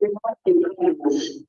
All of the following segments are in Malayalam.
We want to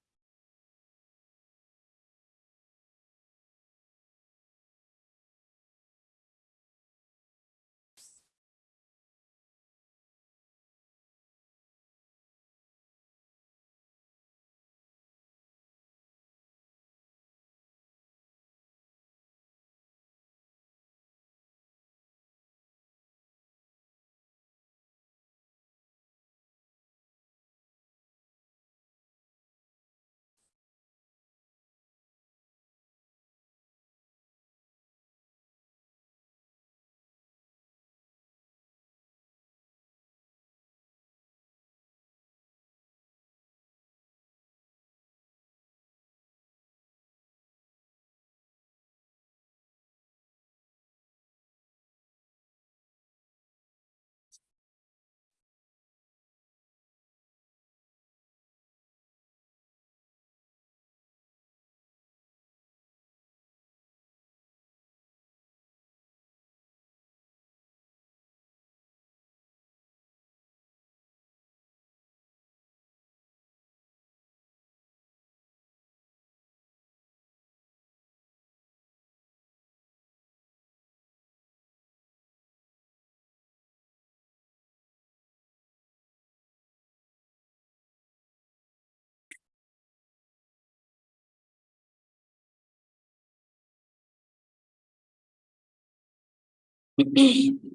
Maybe.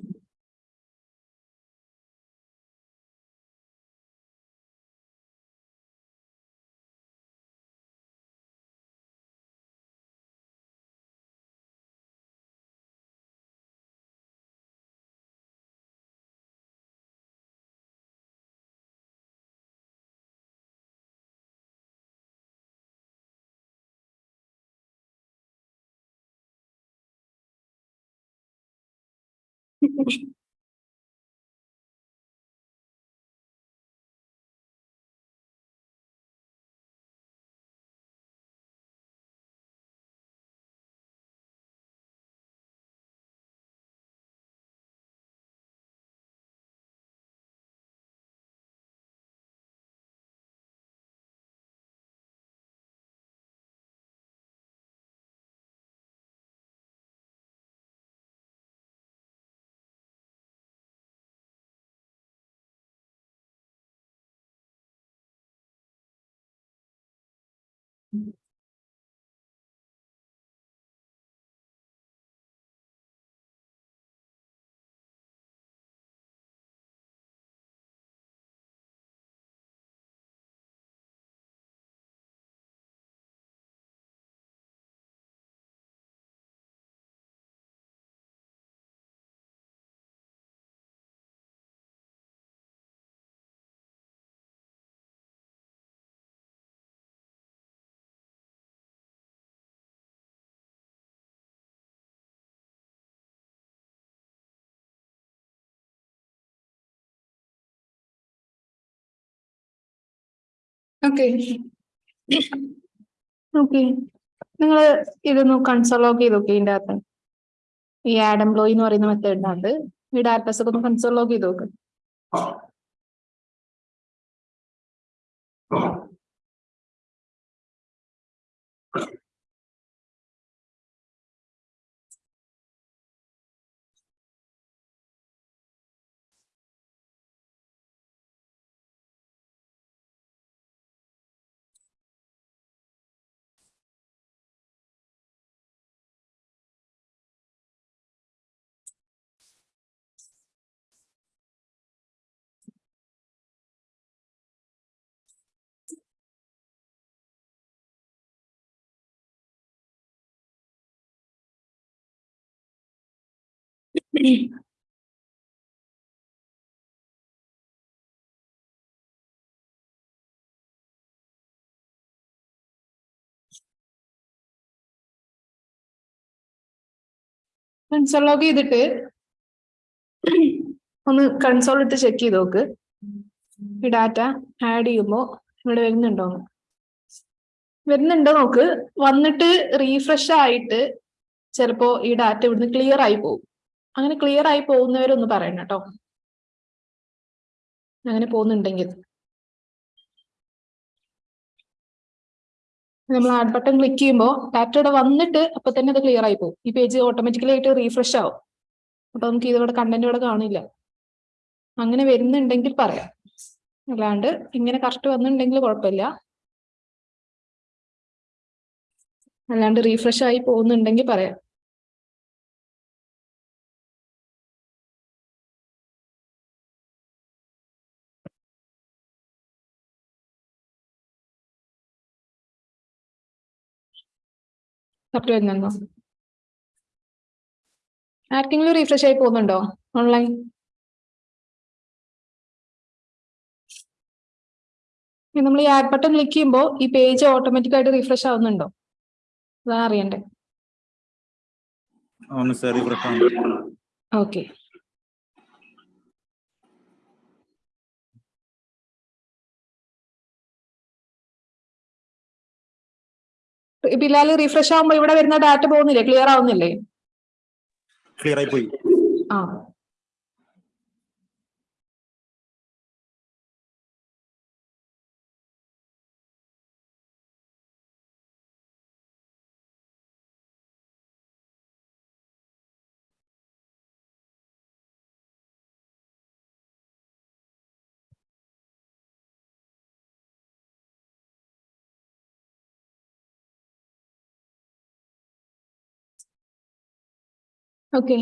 Thank you. Okay. Okay. നിങ്ങൾ ഇതൊന്ന് കൺസോൾ ലോഗ് ചെയ്ത് നോക്കി ഇതിന്റെ അകത്ത്. ഈ ആഡ് എന്ന് പറയുന്ന മെത്തേഡിനകത്ത് ഈ ഡാറ്റാസ് ഒക്കെ ഒന്ന് കൺസോൾ ലോഗ് ചെയ്ത് നോക്ക്. കൺസോൾ ലോഗ് ചെയ്തിട്ട് ഒന്ന് കൺസോൾ ഇട്ട് ചെക്ക് ചെയ്ത് നോക്ക്. ഈ ഡാറ്റ ആഡ് ചെയ്യുമ്പോൾ ഇവിടെ വരുന്നുണ്ടോ? വരുന്നുണ്ടോ നോക്ക്. വന്നിട്ട് റീഫ്രഷ് ആയിട്ട് ചിലപ്പോ ഈ ഡാറ്റ ഇവിടുന്ന് ക്ലിയർ ആയി പോകും. അങ്ങനെ ക്ലിയർ ആയി പോകുന്നവരൊന്ന് പറയണം കേട്ടോ. അങ്ങനെ പോകുന്നുണ്ടെങ്കിൽ. നമ്മൾ ആഡ് ബട്ടൺ ക്ലിക്ക് ചെയ്യുമ്പോൾ ഡാറ്റ ഇവിടെ വന്നിട്ട് അപ്പൊ തന്നെ അത് ക്ലിയർ ആയി പോകും. ഈ പേജ് ഓട്ടോമാറ്റിക്കലി ആയിട്ട് റീഫ്രഷ് ആവും. അപ്പൊ നമുക്ക് ഇതിവിടെ കണ്ടന്റ് ഇവിടെ കാണില്ല. അങ്ങനെ വരുന്നുണ്ടെങ്കിൽ പറയാം. അല്ലാണ്ട് ഇങ്ങനെ കറക്റ്റ് വന്നിട്ടുണ്ടെങ്കിൽ കുഴപ്പമില്ല. അല്ലാണ്ട് റീഫ്രഷ് ആയി പോകുന്നുണ്ടെങ്കിൽ പറയാം. സപ്റ്റ് വരുന്നുണ്ടോ ആർക്കെങ്കിലും റീഫ്രഷ് ആയി പോകുന്നുണ്ടോ? ഓൺലൈൻ നമ്മൾ ഈ ആഡ് ബട്ടൺ ക്ലിക്ക് ചെയ്യുമ്പോൾ ഈ പേജ് ഓട്ടോമാറ്റിക് ആയിട്ട് റീഫ്രഷ് ആവുന്നുണ്ടോ? അതാ അറിയണ്ടേ. ഓക്കെ ബിലാൽ റീഫ്രഷ് ആവുമ്പോ ഇവിടെ വരുന്ന ഡാറ്റ പോകുന്നില്ലേ? ക്ലിയർ ആവുന്നില്ലേ? ക്ലിയർ ആയി പോയി. ആ. ഓക്കെ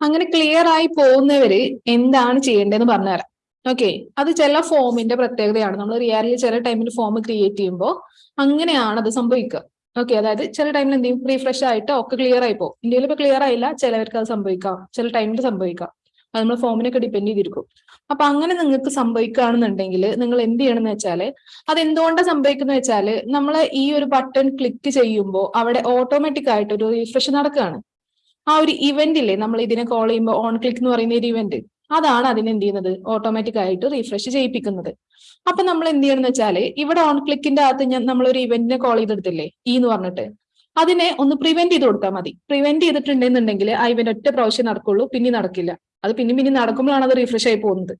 അങ്ങനെ ക്ലിയർ ആയി പോകുന്നവര് എന്താണ് ചെയ്യേണ്ടതെന്ന് പറഞ്ഞുതരാം. ഓക്കെ അത് ചില ഫോമിന്റെ പ്രത്യേകതയാണ്. നമ്മൾ റിയാലിൽ ചില ടൈമിൽ ഫോം ക്രിയേറ്റ് ചെയ്യുമ്പോൾ അങ്ങനെയാണ് അത് സംഭവിക്കുക. ഓക്കെ അതായത് ചില ടൈമിൽ എന്തെങ്കിലും റീഫ്രഷ് ആയിട്ട് ഒക്കെ ക്ലിയർ ആയി പോകും. ഇന്ത്യയിൽ ഇപ്പൊ ക്ലിയർ ആയില്ല. ചിലവർക്ക് അത് സംഭവിക്കാം. ചില ടൈമിൽ സംഭവിക്കാം. അത് നമ്മൾ ഫോമിനൊക്കെ ഡിപ്പെൻഡ് ചെയ്തിരിക്കും. അപ്പൊ അങ്ങനെ നിങ്ങൾക്ക് സംഭവിക്കുകയാണെന്നുണ്ടെങ്കിൽ നിങ്ങൾ എന്ത് ചെയ്യണമെന്ന് വെച്ചാൽ അത് എന്തുകൊണ്ടാണ് സംഭവിക്കുന്നത് വെച്ചാൽ നമ്മൾ ഈ ഒരു ബട്ടൺ ക്ലിക്ക് ചെയ്യുമ്പോൾ അവിടെ ഓട്ടോമാറ്റിക് ആയിട്ട് ഒരു റീഫ്രഷ് നടക്കുകയാണ്. ആ ഒരു ഇവന്റ് ഇല്ലേ? നമ്മൾ ഇതിനെ കോൾ ചെയ്യുമ്പോൾ ഓൺ ക്ലിക്ക് എന്ന് പറയുന്ന ഒരു ഇവന്റ് അതാണ് അതിന് എന്ത് ചെയ്യുന്നത്? ഓട്ടോമാറ്റിക് ആയിട്ട് റീഫ്രഷ് ചെയ്യിപ്പിക്കുന്നത്. അപ്പൊ നമ്മൾ എന്ത് ചെയ്യണമെന്ന് വെച്ചാൽ ഇവിടെ ഓൺ ക്ലിക്കിന്റെ അകത്ത് ഞാൻ നമ്മൾ ഒരു ഇവന്റിനെ കോൾ ചെയ്തെടുത്തില്ലേ? ഈ എന്ന് പറഞ്ഞിട്ട്. അതിനെ ഒന്ന് പ്രിവെന്റ് ചെയ്ത് കൊടുത്താൽ മതി. പ്രിവെന്റ് ചെയ്തിട്ടുണ്ടെന്നുണ്ടെങ്കിൽ ആ ഇവന്റ് ഒറ്റ പ്രാവശ്യം നടക്കുള്ളൂ പിന്നെ നടക്കില്ല. അത് പിന്നെ പിന്നെ നടക്കുമ്പോഴാണ് അത് റീഫ്രഷ് ആയി പോകുന്നത്.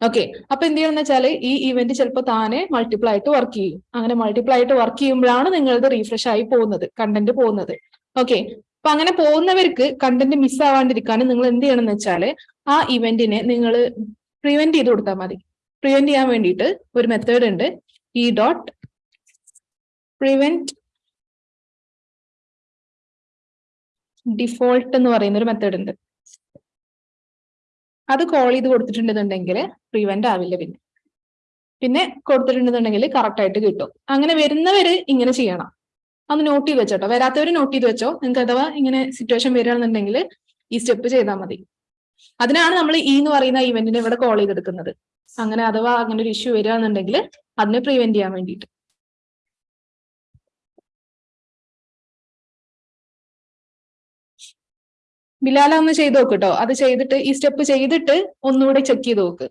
ഓക്കെ അപ്പൊ എന്ത് ചെയ്യണമെന്ന് വെച്ചാൽ ഈ ഇവന്റ് ചിലപ്പോൾ താനെ മൾട്ടിപ്പിൾ ആയിട്ട് വർക്ക് ചെയ്യും. അങ്ങനെ മൾട്ടിപ്പിൾ ആയിട്ട് വർക്ക് ചെയ്യുമ്പോഴാണ് നിങ്ങളത് റീഫ്രഷ് ആയി പോകുന്നത് കണ്ടന്റ് പോകുന്നത്. ഓക്കെ അപ്പൊ അങ്ങനെ പോകുന്നവർക്ക് കണ്ടന്റ് മിസ് ആവാണ്ടിരിക്കാൻ നിങ്ങൾ എന്ത് ചെയ്യണം എന്ന് വെച്ചാൽ ആ ഇവന്റിനെ നിങ്ങൾ പ്രിവെന്റ് ചെയ്ത് കൊടുത്താൽ മതി. പ്രിവെന്റ് ചെയ്യാൻ വേണ്ടിയിട്ട് ഒരു മെത്തേഡ് ഉണ്ട്. ഇ ഡോട്ട് പ്രിവെന്റ് ഡിഫോൾട്ട് എന്ന് പറയുന്ന ഒരു മെത്തേഡ് ഉണ്ട്. അത് കോൾ ചെയ്ത് കൊടുത്തിട്ടുണ്ടെന്നുണ്ടെങ്കിൽ പ്രിവെന്റ് ആവില്ല പിന്നെ. പിന്നെ കൊടുത്തിട്ടുണ്ടെന്നുണ്ടെങ്കിൽ കറക്റ്റ് ആയിട്ട് കിട്ടും. അങ്ങനെ വരുന്നവര് ഇങ്ങനെ ചെയ്യണം. അത് നോട്ട് ചെയ്ത് വെച്ചോട്ടോ. വരാത്തവർ നോട്ട് ചെയ്ത് വെച്ചോ. നിങ്ങൾക്ക് അഥവാ ഇങ്ങനെ സിറ്റുവേഷൻ വരികയാണെന്നുണ്ടെങ്കിൽ ഈ സ്റ്റെപ്പ് ചെയ്താൽ മതി. അതിനാണ് നമ്മൾ ഈ എന്ന് പറയുന്ന ഇവന്റിനെ ഇവിടെ കോൾ ചെയ്തെടുക്കുന്നത്. അങ്ങനെ അഥവാ അങ്ങനെ ഒരു ഇഷ്യൂ വരികയാണെന്നുണ്ടെങ്കിൽ അതിനെ പ്രിവെന്റ് ചെയ്യാൻ വേണ്ടിയിട്ട്. ബിലാല ഒന്ന് ചെയ്ത് നോക്ക് കേട്ടോ അത് ചെയ്തിട്ട് ഈ സ്റ്റെപ്പ് ചെയ്തിട്ട് ഒന്നുകൂടെ ചെക്ക് ചെയ്ത് നോക്ക്.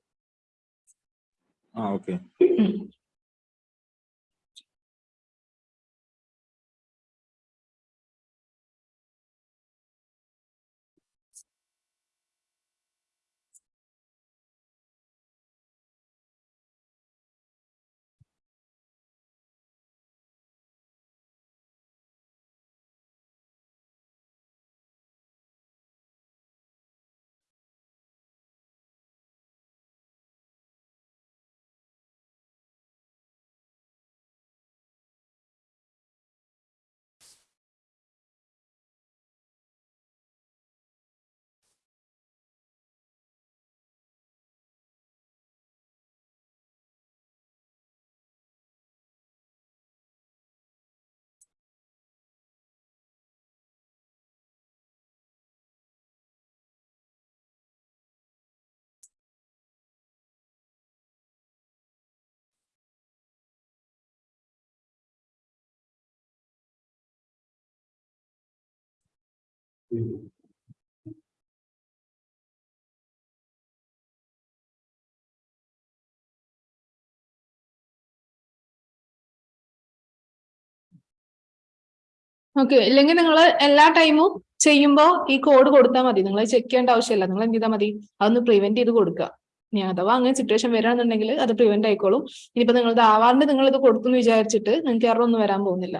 ഓക്കെ. ഇല്ലെങ്കിൽ നിങ്ങൾ എല്ലാ ടൈമും ചെയ്യുമ്പോൾ ഈ കോഡ് കൊടുത്താൽ മതി. നിങ്ങൾ ചെക്ക് ചെയ്യേണ്ട ആവശ്യമില്ല. നിങ്ങൾ എന്ത് ചെയ്താൽ മതി? അതൊന്ന് പ്രിവെന്റ് ചെയ്ത് കൊടുക്കുക. ഇനി അഥവാ അങ്ങനെ സിറ്റുവേഷൻ വരാണെന്നുണ്ടെങ്കിൽ അത് പ്രിവെന്റ് ആയിക്കോളും. ഇനിയിപ്പോ നിങ്ങൾ ആവാണ്ട് നിങ്ങൾ ഇത് വിചാരിച്ചിട്ട് നിങ്ങൾക്ക് എറർ വരാൻ പോകുന്നില്ല.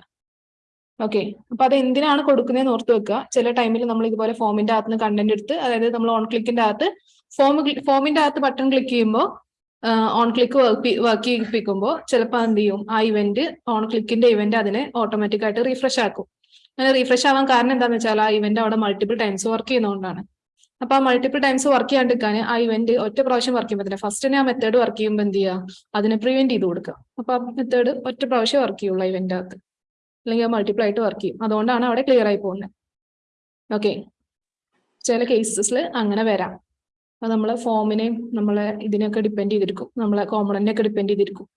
ഓക്കെ അപ്പൊ അത് എന്തിനാണ് കൊടുക്കുന്നതെന്ന് ഓർത്ത് വെക്കുക. ചില ടൈമിൽ നമ്മൾ ഇതുപോലെ ഫോമിന്റെ അകത്ത് കണ്ടന്റ് എടുത്ത് അതായത് നമ്മൾ ഓൺ ക്ലിക്കിന്റെ അകത്ത് ഫോം ഫോമിന്റെ അകത്ത് ബട്ടൺ ക്ലിക്ക് ചെയ്യുമ്പോൾ ഓൺ ക്ലിക്ക് വർക്ക് ചെയ്യിപ്പിക്കുമ്പോൾ ചിലപ്പോൾ എന്ത് ചെയ്യും? ആ ഇവന്റ് ഓൺ ക്ലിക്കിന്റെ ഇവന്റ് അതിനെ ഓട്ടോമാറ്റിക് ആയിട്ട് റീഫ്രഷ് ആക്കും. അങ്ങനെ റീഫ്രഷ് ആവാൻ കാരണം എന്താണെന്ന് വെച്ചാൽ ആ ഇവന്റ് അവിടെ മൾട്ടിപ്പിൾ ടൈംസ് വർക്ക് ചെയ്യുന്നതുകൊണ്ടാണ്. അപ്പൊ ആ മൾട്ടിപ്പിൾ ടൈംസ് വർക്ക് ചെയ്യാണ്ടിരിക്കാൻ ആ ഇവന്റ് ഒറ്റ പ്രാവശ്യം വർക്ക് ചെയ്യുമ്പോൾ തന്നെ ഫസ്റ്റ് ആ മെത്തേഡ് വർക്ക് ചെയ്യുമ്പോൾ എന്ത് ചെയ്യുക? അതിനെ പ്രിവെന്റ് ചെയ്ത് കൊടുക്കുക. അപ്പൊ ആ മെത്തേഡ് ഒറ്റ പ്രാവശ്യം വർക്ക് ചെയ്യുള്ളൂ ഇവന്റ് അകത്ത്. അല്ലെങ്കിൽ മൾട്ടിപ്പിൾ ആയിട്ട് വർക്ക് ചെയ്യും. അതുകൊണ്ടാണ് അവിടെ ക്ലിയർ ആയി പോകുന്നത് ഓക്കെ ചില കേസസിൽ അങ്ങനെ വരാം. അപ്പം നമ്മളെ ഫോമിനെയും നമ്മളെ ഇതിനെയൊക്കെ ഡിപ്പെൻഡ് ചെയ്തിരിക്കും. നമ്മളെ കോമ്പണന്റിനെ ഡിപ്പെൻഡ് ചെയ്തിരിക്കും.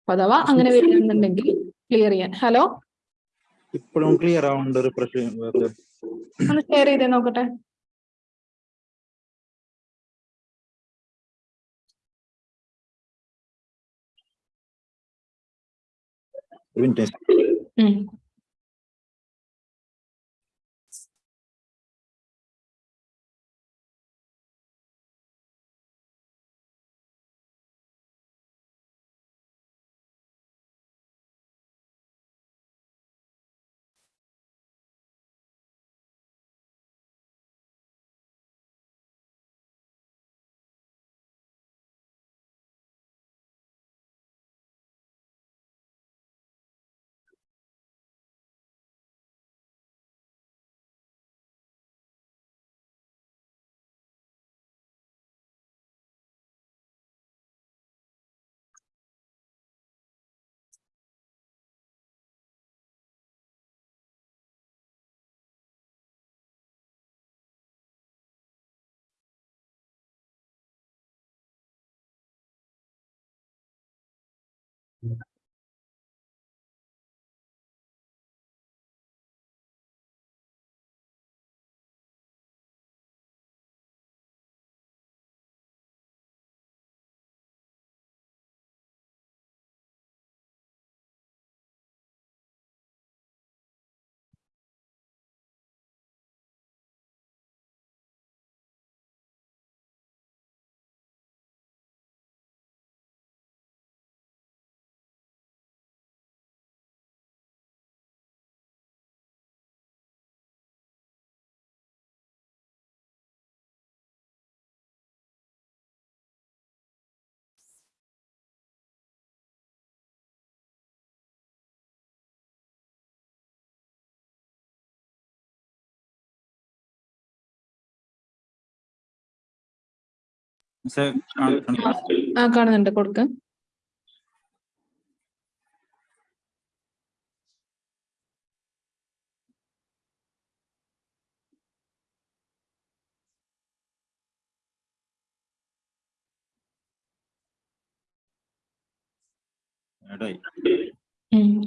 അപ്പൊ അഥവാ അങ്ങനെ വരുന്നുണ്ടെങ്കിൽ ക്ലിയർ ചെയ്യാൻ. ഹലോ ഇപ്പോഴും ക്ലിയർ ആവുന്നുണ്ട് റിഫ്രഷ് ഒന്ന് ഷെയർ ചെയ്തേ നോക്കട്ടെ. ഒരു Yeah. ആ കാണുന്നുണ്ട്. കൊടുക്ക.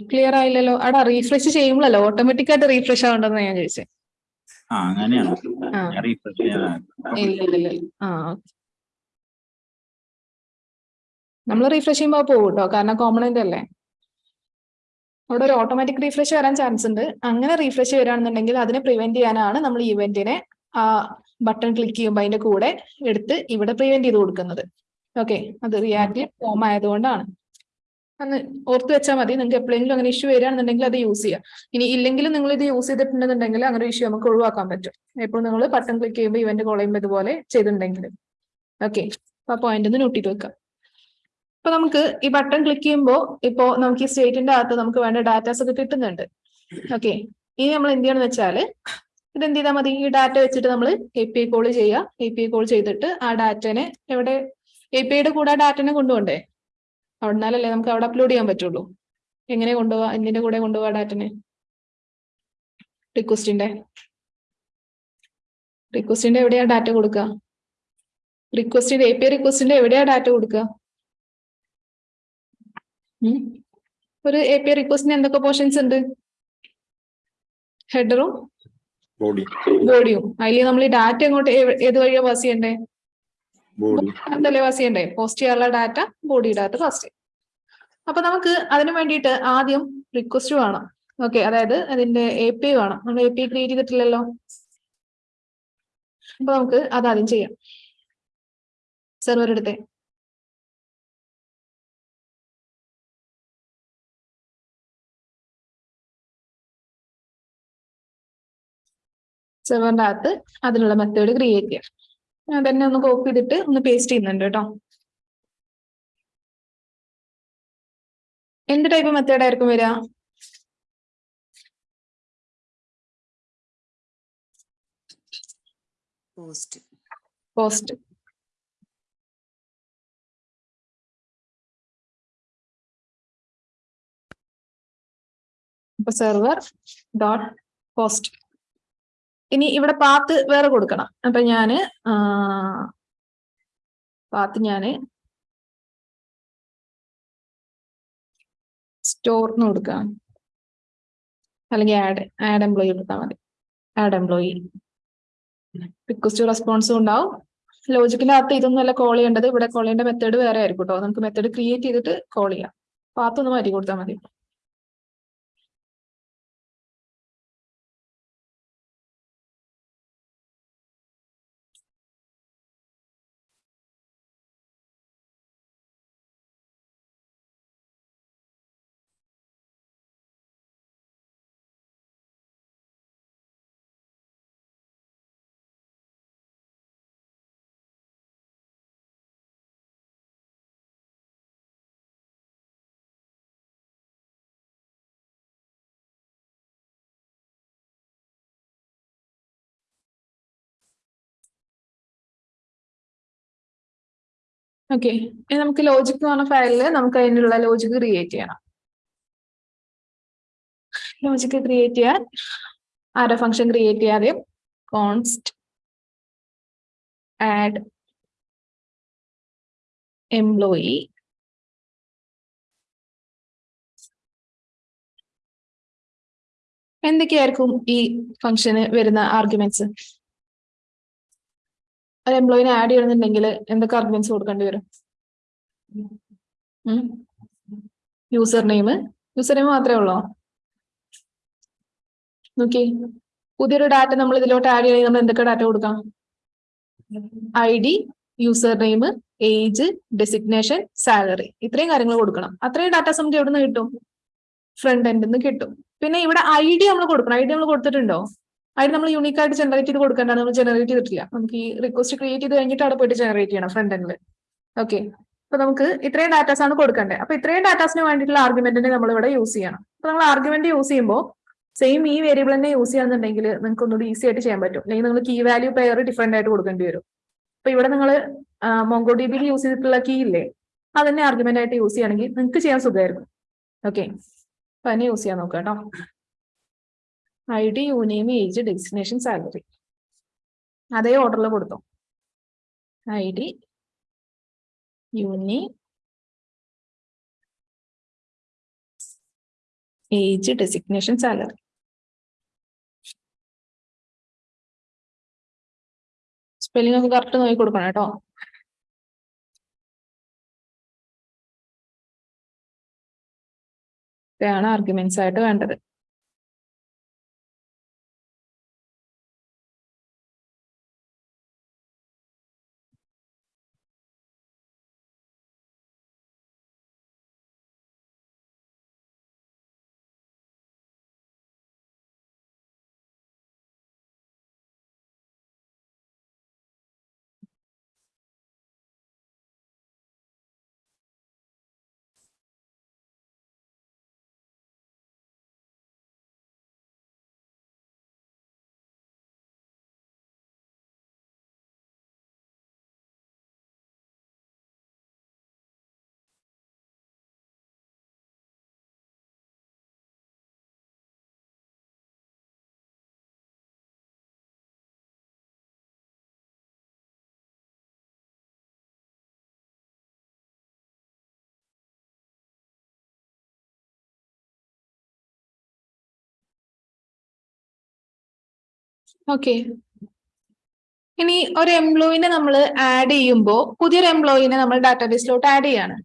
ക്ലിയർ ആയില്ലല്ലോ. അവിടെ റീഫ്രഷ് ചെയ്യുമ്പോഴല്ലോ ഓട്ടോമാറ്റിക് ആയിട്ട് റീഫ്രഷ് ആവണ്ടെന്ന് ഞാൻ ചോദിച്ചേ. ആ അങ്ങനെയാണ്. ആ. ഇല്ല ഇല്ല ആ ആ നമ്മൾ റീഫ്രഷ് ചെയ്യുമ്പോൾ പോകും കേട്ടോ കാരണം കോമ്പണന്റ് അല്ലേ? അവിടെ ഒരു ഓട്ടോമാറ്റിക് റീഫ്രഷ് വരാൻ ചാൻസ് ഉണ്ട്. അങ്ങനെ റീഫ്രഷ് വരികയാണെന്നുണ്ടെങ്കിൽ അതിനെ പ്രിവെന്റ് ചെയ്യാനാണ് നമ്മൾ ഇവന്റിനെ ആ ബട്ടൺ ക്ലിക്ക് ചെയ്യുമ്പോൾ അതിന്റെ കൂടെ എടുത്ത് ഇവിടെ പ്രിവെന്റ് ചെയ്ത് കൊടുക്കുന്നത്. ഓക്കെ അത് റിയാക്റ്റീവ് ഫോം ആയതുകൊണ്ടാണ്. അന്ന് ഓർത്ത് വെച്ചാൽ മതി. നിങ്ങൾക്ക് എപ്പോഴെങ്കിലും അങ്ങനെ ഇഷ്യൂ വരികയാണെന്നുണ്ടെങ്കിൽ അത് യൂസ് ചെയ്യാം. ഇനി ഇല്ലെങ്കിലും നിങ്ങൾ ഇത് യൂസ് ചെയ്തിട്ടുണ്ടെന്നുണ്ടെങ്കിൽ അങ്ങനെ ഇഷ്യൂ നമുക്ക് ഒഴിവാക്കാൻ പറ്റും. എപ്പോഴും നിങ്ങൾ ബട്ടൺ ക്ലിക്ക് ചെയ്യുമ്പോൾ ഇവന്റ് കോൾ ചെയ്യുമ്പോൾ ഇതുപോലെ ചെയ്തിട്ടുണ്ടെങ്കിൽ. ഓക്കെ അപ്പൊ ആ പോയിന്റ് ഒന്ന് നോട്ടിട്ട് വെക്കാം. ഇപ്പൊ നമുക്ക് ഈ ബട്ടൺ ക്ലിക്ക് ചെയ്യുമ്പോൾ ഇപ്പോ നമുക്ക് ഈ സ്റ്റേറ്റിന്റെ അകത്ത് നമുക്ക് വേണ്ട ഡാറ്റാസ് ഒക്കെ കിട്ടുന്നുണ്ട്. ഓക്കെ ഇനി നമ്മൾ എന്ത് ചെയ്യണമെന്ന് വെച്ചാൽ ഇത് എന്ത് ചെയ്താൽ മതി? ഈ ഡാറ്റ വെച്ചിട്ട് നമ്മൾ എ പി ഐ കോൾ ചെയ്യുക എ പി ഐ കോൾ ചെയ്തിട്ട് ആ ഡാറ്റനെ എവിടെ? എ പി ഐയുടെ കൂടെ ആ ഡാറ്റനെ കൊണ്ടുപോകണ്ടേ? അവിടുന്നാലല്ലേ നമുക്ക് അവിടെ അപ്ലോഡ് ചെയ്യാൻ പറ്റുള്ളൂ. എങ്ങനെ കൊണ്ടുപോവാ? എന്തിന്റെ കൂടെ കൊണ്ടുപോവാ ഡാറ്റനെ റിക്വസ്റ്റിന്റെ റിക്വസ്റ്റിന്റെ എവിടെയാ ഡാറ്റ കൊടുക്കുക റിക്വസ്റ്റിന്റെ എ പി ഐ റിക്വസ്റ്റിന്റെ എവിടെയാ ഡാറ്റ കൊടുക്കുക. ഒരു എ പി ഐ റിക്വസ്റ്റിന് എന്തൊക്കെ പോർഷൻസ് ഉണ്ട്? ഹെഡറും ബോഡി ബോഡിയും അതിൽ നമ്മൾ ഈ ഡാറ്റ എങ്ങോട്ട് ഏത് വഴിയാ പാസ് ചെയ്യണ്ടേ? എന്തല്ലേ പാസ് ചെയ്യണ്ടേ? പോസ്റ്റ് ചെയ്യാനുള്ള ഡാറ്റ ബോഡി ഡാറ്റ പാസ് ചെയ്യും. അപ്പൊ നമുക്ക് അതിന് വേണ്ടിയിട്ട് ആദ്യം റിക്വസ്റ്റ് വേണം. ഓക്കെ അതായത് അതിന്റെ എ പി വേണം. നമ്മൾ എ പി ക്രിയേറ്റ് ചെയ്തിട്ടില്ലല്ലോ? അപ്പൊ നമുക്ക് അത് ആദ്യം ചെയ്യാം. സെർവർ എടുത്തേ. സെർവറിന്റെ അകത്ത് അതിനുള്ള മെത്തേഡ് ക്രിയേറ്റ് ചെയ്യാം. ഞാൻ തന്നെ ഒന്ന് കോപ്പി ചെയ്തിട്ട് ഒന്ന് പേസ്റ്റ് ചെയ്യുന്നുണ്ട് കേട്ടോ. എന്ത് ടൈപ്പ് മെത്തേഡ് ആയിരിക്കും വരിക? Post post server dot post ഇനി ഇവിടെ പാത്ത് വേറെ കൊടുക്കണം. അപ്പൊ ഞാൻ പാത്ത് ഞാൻ സ്റ്റോറിന് കൊടുക്കാം. അല്ലെങ്കിൽ ആഡ് ആഡ് എംപ്ലോയി കൊടുത്താൽ മതി. ആഡ് എംപ്ലോയി റിക്വസ്റ്റ് റെസ്പോൺസും ഉണ്ടാവും. ലോജിക്കിന്റെ അകത്ത് ഇതൊന്നുമല്ല കോൾ ചെയ്യേണ്ടത്. ഇവിടെ കോൾ ചെയ്യേണ്ട മെത്തേഡ് വേറെ ആയിരിക്കും കേട്ടോ നമുക്ക് മെത്തേഡ് ക്രിയേറ്റ് ചെയ്തിട്ട് കോൾ ചെയ്യാം. പാത്തൊന്ന് മാറ്റി കൊടുത്താൽ മതി. ഓക്കെ നമുക്ക് ലോജിക് എന്ന് പറഞ്ഞ ഫയലിൽ നമുക്ക് അതിനുള്ള ലോജിക് ക്രിയേറ്റ് ചെയ്യണം. ലോജിക് ക്രിയേറ്റ് ചെയ്യാൻ ആരോ ഫംഗ്ഷൻ ക്രിയേറ്റ് ചെയ്യാതെ കോൺസ്റ്റ് ആഡ് എംപ്ലോയി എന്തൊക്കെയായിരിക്കും ഈ ഫംഗ്ഷന് വരുന്ന ആർഗ്യുമെന്റ്സ് ഒരു എംപ്ലോയിനെ ആഡ് ചെയ്യണമെന്നുണ്ടെങ്കിൽ എന്തൊക്കെ ആർഗ്യുമെന്റ്സ് കൊടുക്കേണ്ടി വരും? യൂസർ നെയിം യൂസർ നെയിം മാത്രമേ ഉള്ളോ? നോക്കി. പുതിയൊരു ഡാറ്റ നമ്മൾ ഇതിലോട്ട് ആഡ് ചെയ്യണമെങ്കിൽ നമ്മൾ എന്തൊക്കെ ഡാറ്റ കൊടുക്കാം? I D user name age designation salary ഇത്രയും കാര്യങ്ങൾ കൊടുക്കണം. അത്രയും ഡാറ്റാസ് നമുക്ക് എവിടെ നിന്ന് കിട്ടും? ഫ്രണ്ട് എൻഡിൽ നിന്ന് കിട്ടും. പിന്നെ ഇവിടെ ഐ ഡി നമ്മൾ കൊടുക്കണം. ഐ ഡി നമ്മൾ കൊടുത്തിട്ടുണ്ടോ? ഡി നമ്മൾ യൂണിക് ആയിട്ട് ജനറേറ്റ് ചെയ്ത് കൊടുക്കേണ്ടത് നമ്മൾ ജനറേറ്റ് ചെയ്തിട്ടില്ല. നമുക്ക് ഈ റിക്വസ്റ്റ് ക്രിയേറ്റ് ചെയ്ത് കഴിഞ്ഞിട്ട് അവിടെ പോയിട്ട് ജനറേറ്റ് ചെയ്യണം ഫ്രണ്ട് എൻഡിൽ ഓക്കെ അപ്പൊ നമുക്ക് ഇത്രയും ഡാറ്റാസ് ആണ് കൊടുക്കേണ്ടത്. അപ്പൊ ഇത്രയും ഡാറ്റാസിന് വേണ്ടിയിട്ടുള്ള ആർഗ്യുമെന്റിനെ നമ്മൾ ഇവിടെ യൂസ് ചെയ്യണം. അപ്പൊ നമ്മൾ ആർഗ്യുമെന്റ് യൂസ് ചെയ്യുമ്പോൾ സെയിം ഈ വേരിയബിൾ തന്നെ യൂസ് ചെയ്യാന്നുണ്ടെങ്കിൽ നിങ്ങൾക്ക് ഒന്നുകൂടി ഈസി ആയിട്ട് ചെയ്യാൻ പറ്റും. അല്ലെങ്കിൽ നിങ്ങൾ കീ വാല്യൂ പെയർ ഡിഫറെന്റ് ആയിട്ട് കൊടുക്കേണ്ടി വരും. അപ്പൊ ഇവിടെ നിങ്ങൾ മോങ്കോ ഡി യൂസ് ചെയ്തിട്ടുള്ള കീ ഇല്ലേ? അതന്നെ ആർഗ്യുമെന്റ് ആയിട്ട് യൂസ് ചെയ്യുകയാണെങ്കിൽ നിങ്ങൾക്ക് ചെയ്യാൻ സുഖമായിരുന്നു. ഓക്കെ അപ്പൊ അതിനെ യൂസ് ചെയ്യാൻ നോക്കാം കേട്ടോ. I D uname age destination salary. അതേ ഓർഡറിൽ കൊടുത്തോ. I D uname age designation salary. Spelling ഒക്കെ കറക്റ്റ് നോക്കി കൊടുക്കണം കേട്ടോ. ഇതാണ് ആർഗ്യുമെന്റ്സ് ആയിട്ട് വേണ്ടത്. ഓക്കെ ഇനി ഒരു എംപ്ലോയിനെ നമ്മൾ ആഡ് ചെയ്യുമ്പോൾ പുതിയൊരു എംപ്ലോയിനെ നമ്മൾ ഡാറ്റാബേസിലോട്ട് ആഡ് ചെയ്യാണ്.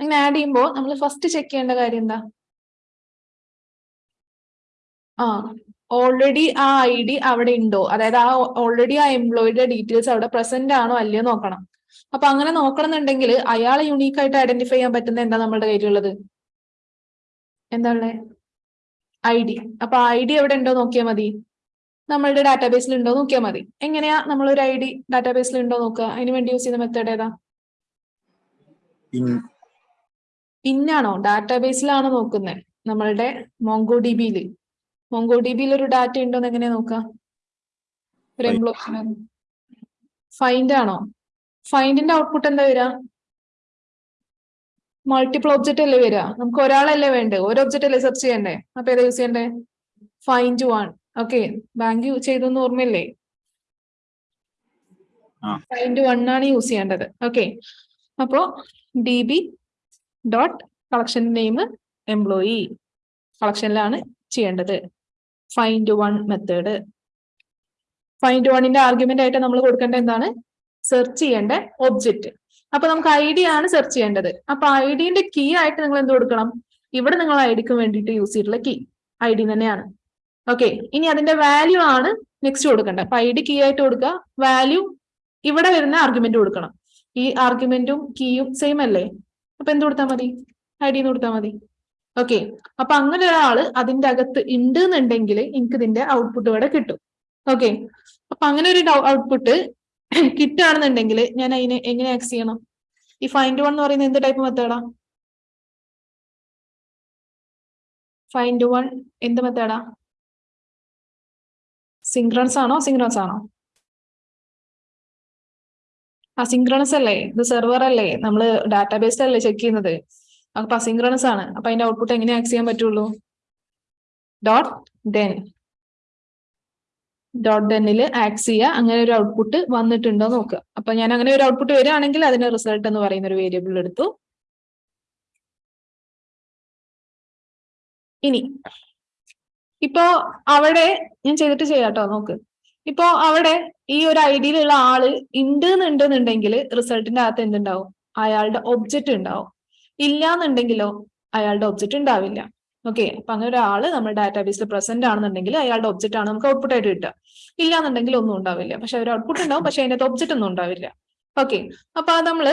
അങ്ങനെ ആഡ് ചെയ്യുമ്പോൾ നമ്മൾ ഫസ്റ്റ് ചെക്ക് ചെയ്യേണ്ട കാര്യം എന്താ? ആ ഓൾറെഡി ആ ഐ ഡി അവിടെ ഉണ്ടോ? അതായത് ആ ഓൾറെഡി ആ എംപ്ലോയിയുടെ ഡീറ്റെയിൽസ് അവിടെ പ്രസന്റ് ആണോ അല്ലയോ നോക്കണം. അപ്പൊ അങ്ങനെ നോക്കണമെന്നുണ്ടെങ്കിൽ അയാളെ യുണീക്ക് ആയിട്ട് ഐഡന്റിഫൈ ചെയ്യാൻ പറ്റുന്ന എന്താ നമ്മുടെ കയ്യിലുള്ളത്? ഉള്ളത് ഐ ഡി അപ്പൊ ഐ ഡി എവിടെ ഉണ്ടോ നോക്കിയാൽ മതി. നമ്മളുടെ ഡാറ്റാബേസിൽ ഉണ്ടോ നോക്കിയാൽ മതി. എങ്ങനെയാ നമ്മൾ ഒരു ഐ ഡി ഡാറ്റാബേസിൽ ഉണ്ടോ നോക്കുക? അതിന് വേണ്ടി യൂസ് ചെയ്യുന്ന മെത്തേഡ് ഏതാ? പിന്നാണോ ഡാറ്റാബേസിലാണോ നോക്കുന്നത് നമ്മളുടെ മോങ്കോ ഡി ബിയിൽ മോങ്കോ ഡി ബിയിൽ ഒരു ഡാറ്റ ഉണ്ടോ എന്ന് എങ്ങനെയാ നോക്കുക? ഒരു എംപ്ലോയി ഫൈൻഡ് ആണോ? ഫൈൻഡിന്റെ ഔട്ട്പുട്ട് എന്താ വരിക? മൾട്ടിപ്പിൾ ഒബ്ജക്റ്റ് അല്ലേ വരിക? നമുക്ക് ഒരാളല്ലേ വേണ്ടേ ഒരു ഒബ്ജക്റ്റ് അല്ലേ സെർച്ച് ചെയ്യണ്ടേ അപ്പൊ ഏതാ യൂസ് ചെയ്യണ്ടേ ഫൈൻഡ് വൺ ഓക്കെ ബാങ്ക് ചെയ്തെന്ന് ഓർമ്മയില്ലേ. ഫൈൻഡ് വൺ ആണ് യൂസ് ചെയ്യേണ്ടത്. ഓക്കെ അപ്പോ D B dot collection name employee കളക്ഷനിലാണ് ചെയ്യേണ്ടത്. ഫൈൻഡ് വൺ മെത്തേഡ് ഫൈൻഡ് വണ്ണിന്റെ ആർഗ്യുമെന്റ് ആയിട്ട് നമ്മൾ കൊടുക്കേണ്ട എന്താണ്? സെർച്ച് ചെയ്യേണ്ട ഒബ്ജക്റ്റ് അപ്പൊ നമുക്ക് ഐ ഡി ആണ് സെർച്ച് ചെയ്യേണ്ടത്. അപ്പൊ ഐ ഡിന്റെ കീ ആയിട്ട് നിങ്ങൾ എന്ത് കൊടുക്കണം? ഇവിടെ നിങ്ങൾ ഐ ഡിക്ക് വേണ്ടിയിട്ട് യൂസ് ചെയ്തിട്ടുള്ള കീ ഐ ഡി തന്നെയാണ്. ഓക്കെ ഇനി അതിന്റെ വാല്യൂ ആണ് നെക്സ്റ്റ് കൊടുക്കേണ്ടത്. അപ്പൊ ഐ ഡി കീ ആയിട്ട് കൊടുക്കുക. വാല്യൂ ഇവിടെ വരുന്ന ആർഗ്യുമെന്റ് കൊടുക്കണം. ഈ ആർഗ്യുമെന്റും കീയും സെയിം അല്ലേ? അപ്പൊ എന്ത് കൊടുത്താൽ മതി? ഐ ഡി കൊടുത്താൽ മതി. ഓക്കെ അപ്പൊ അങ്ങനെ ഒരാൾ അതിന്റെ അകത്ത് ഉണ്ട് എന്നുണ്ടെങ്കിൽ എനിക്ക് ഇതിന്റെ ഔട്ട്പുട്ട് ഇവിടെ കിട്ടും. ഓക്കെ അപ്പൊ അങ്ങനെ ഒരു ഔട്ട്പുട്ട് കിട്ടുകയാണെന്നുണ്ടെങ്കിൽ ഞാൻ അതിനെ എങ്ങനെ ആക്സ് ചെയ്യണം? ഈ ഫൈൻഡ് വൺ എന്ന് പറയുന്നത് എന്ത് ടൈപ്പ് മെത്തേഡാ ഫൈൻഡ് വൺ എന്ത് മെത്തേഡാ സിങ്ക്രണസ് ആണോ? സിങ്ക്രണസ് ആണോ? ആ സിംഗ്രൺസ് അല്ലേ? ഇത് സെർവർ അല്ലേ? നമ്മൾ ഡാറ്റാബേസ് അല്ലേ ചെക്ക് ചെയ്യുന്നത്? അപ്പൊ അസിങ്ക്രണസ് ആണ്. അപ്പൊ അതിന്റെ ഔട്ട്പുട്ട് എങ്ങനെ ആക്സ് ചെയ്യാൻ പറ്റുള്ളൂ? ഡോട്ട് ഡെൻ ഡോട്ട് ഡെന്നിൽ ആക്സ് ചെയ്യുക. അങ്ങനെ ഒരു ഔട്ട്പുട്ട് വന്നിട്ടുണ്ടോ നോക്കുക. അപ്പൊ ഞാൻ അങ്ങനെ ഒരു ഔട്ട്പുട്ട് വരികയാണെങ്കിൽ അതിന് റിസൾട്ട് എന്ന് പറയുന്ന ഒരു വേരിയബിൾ എടുത്തു. ഇനി ഇപ്പോ അവിടെ ഞാൻ ചെയ്തിട്ട് ചെയ്യാട്ടോ നോക്ക്. ഇപ്പോ അവിടെ ഈ ഒരു ഐഡിയിലുള്ള ആൾ ഉണ്ട് എന്നുണ്ടെന്നുണ്ടെങ്കിൽ റിസൾട്ടിന്റെ അകത്ത് എന്തുണ്ടാവും? അയാളുടെ ഒബ്ജക്റ്റ് ഉണ്ടാവും. ഇല്ല എന്നുണ്ടെങ്കിലോ അയാളുടെ ഒബ്ജക്റ്റ് ഉണ്ടാവില്ല. ഓക്കെ അപ്പൊ അങ്ങനെ ഒരാൾ നമ്മുടെ ഡാറ്റാബേസിൽ പ്രസന്റ് ആണെന്നുണ്ടെങ്കിൽ അയാളുടെ ഒബ്ജക്റ്റ് ആണ് നമുക്ക് ഔട്ട്പുട്ട് ആയിട്ട് കിട്ടുക. ഇല്ല എന്നുണ്ടെങ്കിൽ ഒന്നും ഉണ്ടാവില്ല. പക്ഷെ ഒരു ഔട്ട്പുട്ട് ഉണ്ടാവും പക്ഷെ അതിനകത്ത് ഒബ്ജക്റ്റ് ഒന്നും ഉണ്ടാവില്ല. ഓക്കെ അപ്പൊ നമ്മൾ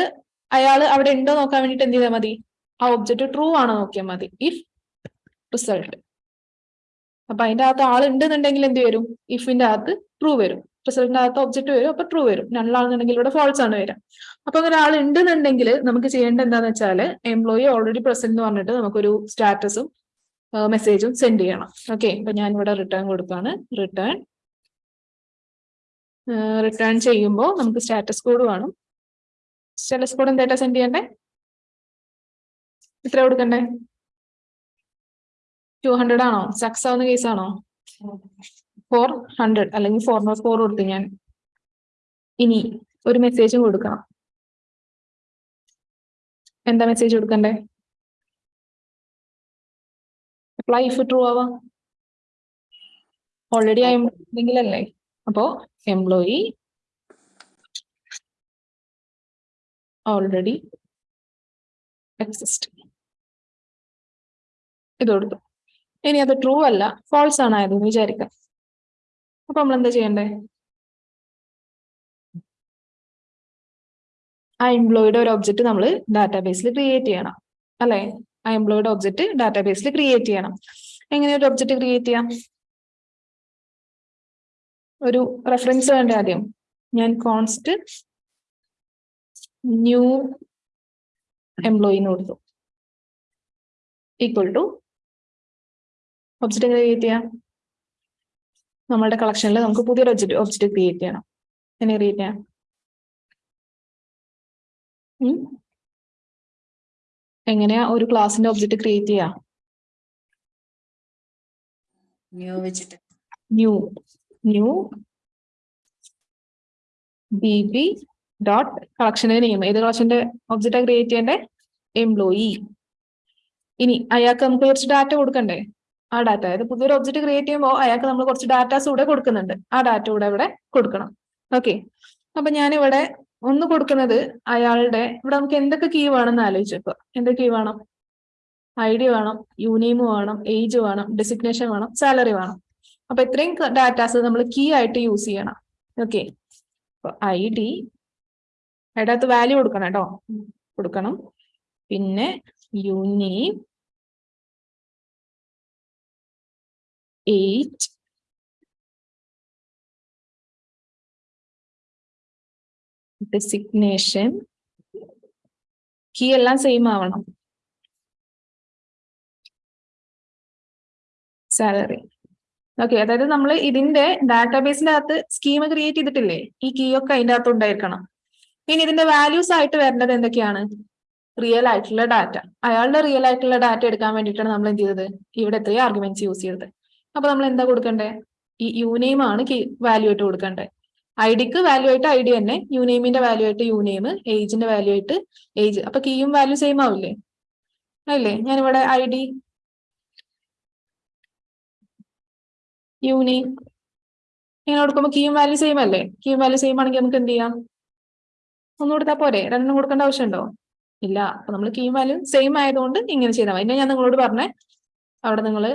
അയാൾ അവിടെ ഉണ്ടോ നോക്കാൻ വേണ്ടിട്ട് എന്ത് ചെയ്താൽ മതി? ആ ഒബ്ജക്റ്റ് ട്രൂ ആണോ നോക്കിയാൽ മതി. ഇഫ് റിസൾട്ട് അപ്പൊ അതിന്റെ അകത്ത് ആൾ ഉണ്ടെന്നുണ്ടെങ്കിൽ എന്ത് വരും? ഇഫിന്റെ അകത്ത് ട്രൂ വരും. റിസൾട്ടിന്റെ അകത്ത് ഒബ്ജക്റ്റ് വരും അപ്പൊ ട്രൂ വരും. നള്ളാണെന്നുണ്ടെങ്കിൽ ഇവിടെ ഫോൾസ് ആണ് വരാം അപ്പൊ അങ്ങനെ ആൾ ഉണ്ടെന്നുണ്ടെങ്കിൽ നമുക്ക് ചെയ്യേണ്ട എന്താന്ന് വെച്ചാൽ എംപ്ലോയി ഓൾറെഡി പ്രസന്റ് എന്ന് പറഞ്ഞിട്ട് നമുക്കൊരു സ്റ്റാറ്റസും മെസ്സേജും സെൻഡ് ചെയ്യണം. ഓക്കെ അപ്പൊ ഞാൻ ഇവിടെ റിട്ടേൺ കൊടുക്കാണ് റിട്ടേൺ റിട്ടേൺ ചെയ്യുമ്പോൾ നമുക്ക് സ്റ്റാറ്റസ് കോഡ് വേണം സ്റ്റാറ്റസ് കോഡ് എന്തായിട്ടാ സെൻഡ് ചെയ്യണ്ടേ? ഇത്ര കൊടുക്കണ്ടേ? ടു ഹൺഡ്രഡ് ആണോ? സക്സസ് ആവുന്ന കേസ് ആണോ? ഫോർ ഹൺഡ്രഡ് അല്ലെങ്കിൽ ഫോർ നോട്ട് ഫോർ കൊടുത്തു ഞാൻ ഇനി ഒരു മെസ്സേജും കൊടുക്കണം. എന്താ മെസ്സേജ് കൊടുക്കണ്ടേ? അപ്ലൈ ഇഫ് ട്രൂ ആവാ ഓൾറെഡി ആ അല്ലേ? അപ്പോ എംപ്ലോയി ഓൾറെഡി എക്സിസ്റ്റ് ഇത് കൊടുത്തു. ഇനി അത് ട്രൂ അല്ല ഫോൾസ് ആണ് എന്ന് വിചാരിക്കാം. അപ്പൊ നമ്മൾ എന്താ ചെയ്യണ്ടേ? ആ എംപ്ലോയിയുടെ ഒരു ഒബ്ജക്റ്റ് നമ്മൾ ഡാറ്റാബേസിൽ ക്രിയേറ്റ് ചെയ്യണം അല്ലെ? ആ എംപ്ലോയിയുടെ ഒബ്ജക്റ്റ് ഡാറ്റാബേസിൽ ക്രിയേറ്റ് ചെയ്യണം. എങ്ങനെ ഒരു ഒബ്ജക്റ്റ് ക്രിയേറ്റ് ചെയ്യാം? ഒരു റെഫറൻസ് വേണ്ട ആദ്യം? ഞാൻ കോൺസ്റ്റ് ന്യൂ എംപ്ലോയിന്ന് കൊടുത്തു. ഈക്വൽ ടു ഒബ്ജക്റ്റ് എങ്ങനെ ക്രിയേറ്റ് ചെയ്യാം? നമ്മളുടെ കളക്ഷനിൽ നമുക്ക് പുതിയൊരു ഒബ്ജക്റ്റ് ഒബ്ജക്റ്റ് ക്രിയേറ്റ് ചെയ്യണം. എങ്ങനെ ക്രിയേറ്റ് ചെയ്യാം? എങ്ങനെയാ ഒരു ക്ലാസിന്റെ ഒബ്ജക്റ്റ് ക്രിയേറ്റ് ചെയ്യാ? ന്യൂ വെച്ചിട്ട് new new B B dot കളക്ഷന്റെ name ഏത് കളക്ഷന്റെ ഒബ്ജക്റ്റാ ക്രിയേറ്റ് ചെയ്യേണ്ടേ? എംപ്ലോയി ഇനി അയാൾക്ക് നമുക്ക് കുറച്ച് ഡാറ്റ കൊടുക്കണ്ടേ? ആ ഡാറ്റ അതായത് പുതിയൊരു ഒബ്ജക്ട് ക്രിയേറ്റ് ചെയ്യുമ്പോൾ അയാൾക്ക് നമ്മൾ കുറച്ച് ഡാറ്റാസ് കൂടെ കൊടുക്കുന്നുണ്ട്. ആ ഡാറ്റ കൂടെ ഇവിടെ കൊടുക്കണം. ഓക്കെ അപ്പൊ ഞാനിവിടെ ഒന്ന് കൊടുക്കുന്നത് അയാളുടെ ഇവിടെ നമുക്ക് എന്തൊക്കെ കീ വേണമെന്ന് ആലോചിച്ചപ്പോ എന്തൊക്കെ കീ വേണം? ഐ ഡി വേണം യൂണിയം വേണം ഏജ് വേണം ഡെസിഗ്നേഷൻ വേണം സാലറി വേണം. അപ്പൊ ഇത്രയും ഡാറ്റാസ് നമ്മൾ കീ ആയിട്ട് യൂസ് ചെയ്യണം. ഓക്കെ ഐ ഡി അതിനകത്ത് വാല്യൂ കൊടുക്കണം കേട്ടോ. കൊടുക്കണം. പിന്നെ യൂനെയിം eight designation. കീ എല്ലാം സെയിം ആവണം. സാലറി ഓക്കെ അതായത് നമ്മൾ ഇതിന്റെ ഡാറ്റാബേസിന്റെ അകത്ത് സ്കീം ക്രിയേറ്റ് ചെയ്തിട്ടില്ലേ? ഈ കീ ഒക്കെ അതിന്റെ അകത്ത് ഉണ്ടായിരിക്കണം. ഇനി ഇതിന്റെ വാല്യൂസ് ആയിട്ട് വരേണ്ടത് എന്തൊക്കെയാണ്? റിയൽ ആയിട്ടുള്ള ഡാറ്റ അയാളുടെ റിയൽ ആയിട്ടുള്ള ഡാറ്റ എടുക്കാൻ വേണ്ടിയിട്ടാണ് നമ്മൾ എന്ത് ചെയ്തത്? ഇവിടെ എത്രയും ആർഗ്യുമെന്റ്സ് യൂസ് ചെയ്തത്. അപ്പൊ നമ്മൾ എന്താ കൊടുക്കണ്ടേ? ഈ യുനെയിം ആണ് വാല്യൂ ആയിട്ട് കൊടുക്കണ്ടേ. ഐഡിക്ക് ഡിക്ക് വാല്യൂ ആയിട്ട് ഐ ഡി തന്നെ യുനെയിമിന്റെ വാല്യൂ ആയിട്ട് യുനെയിം ഏജിന്റെ വാല്യൂ ആയിട്ട് ഏജ് അപ്പൊ കീയും വാല്യൂ സെയിം ആവില്ലേ? അല്ലേ? ഞാനിവിടെ ഐ ഡി യുനെയിം ഇങ്ങനെ കൊടുക്കുമ്പോൾ കീയും വാല്യൂ സെയിം അല്ലേ? കീയും വാല്യൂ സെയിം ആണെങ്കിൽ നമുക്ക് എന്ത് ചെയ്യാം? ഒന്നും കൊടുത്താൽ പോരെ. രണ്ടെണ്ണം കൊടുക്കേണ്ട ആവശ്യമുണ്ടോ? ഇല്ല. അപ്പൊ നമ്മൾ കീയും വാല്യൂ സെയിം ആയതുകൊണ്ട് ഇങ്ങനെ ചെയ്താൽ മതി. ഞാൻ നിങ്ങളോട് പറഞ്ഞേ അവിടെ നിങ്ങൾ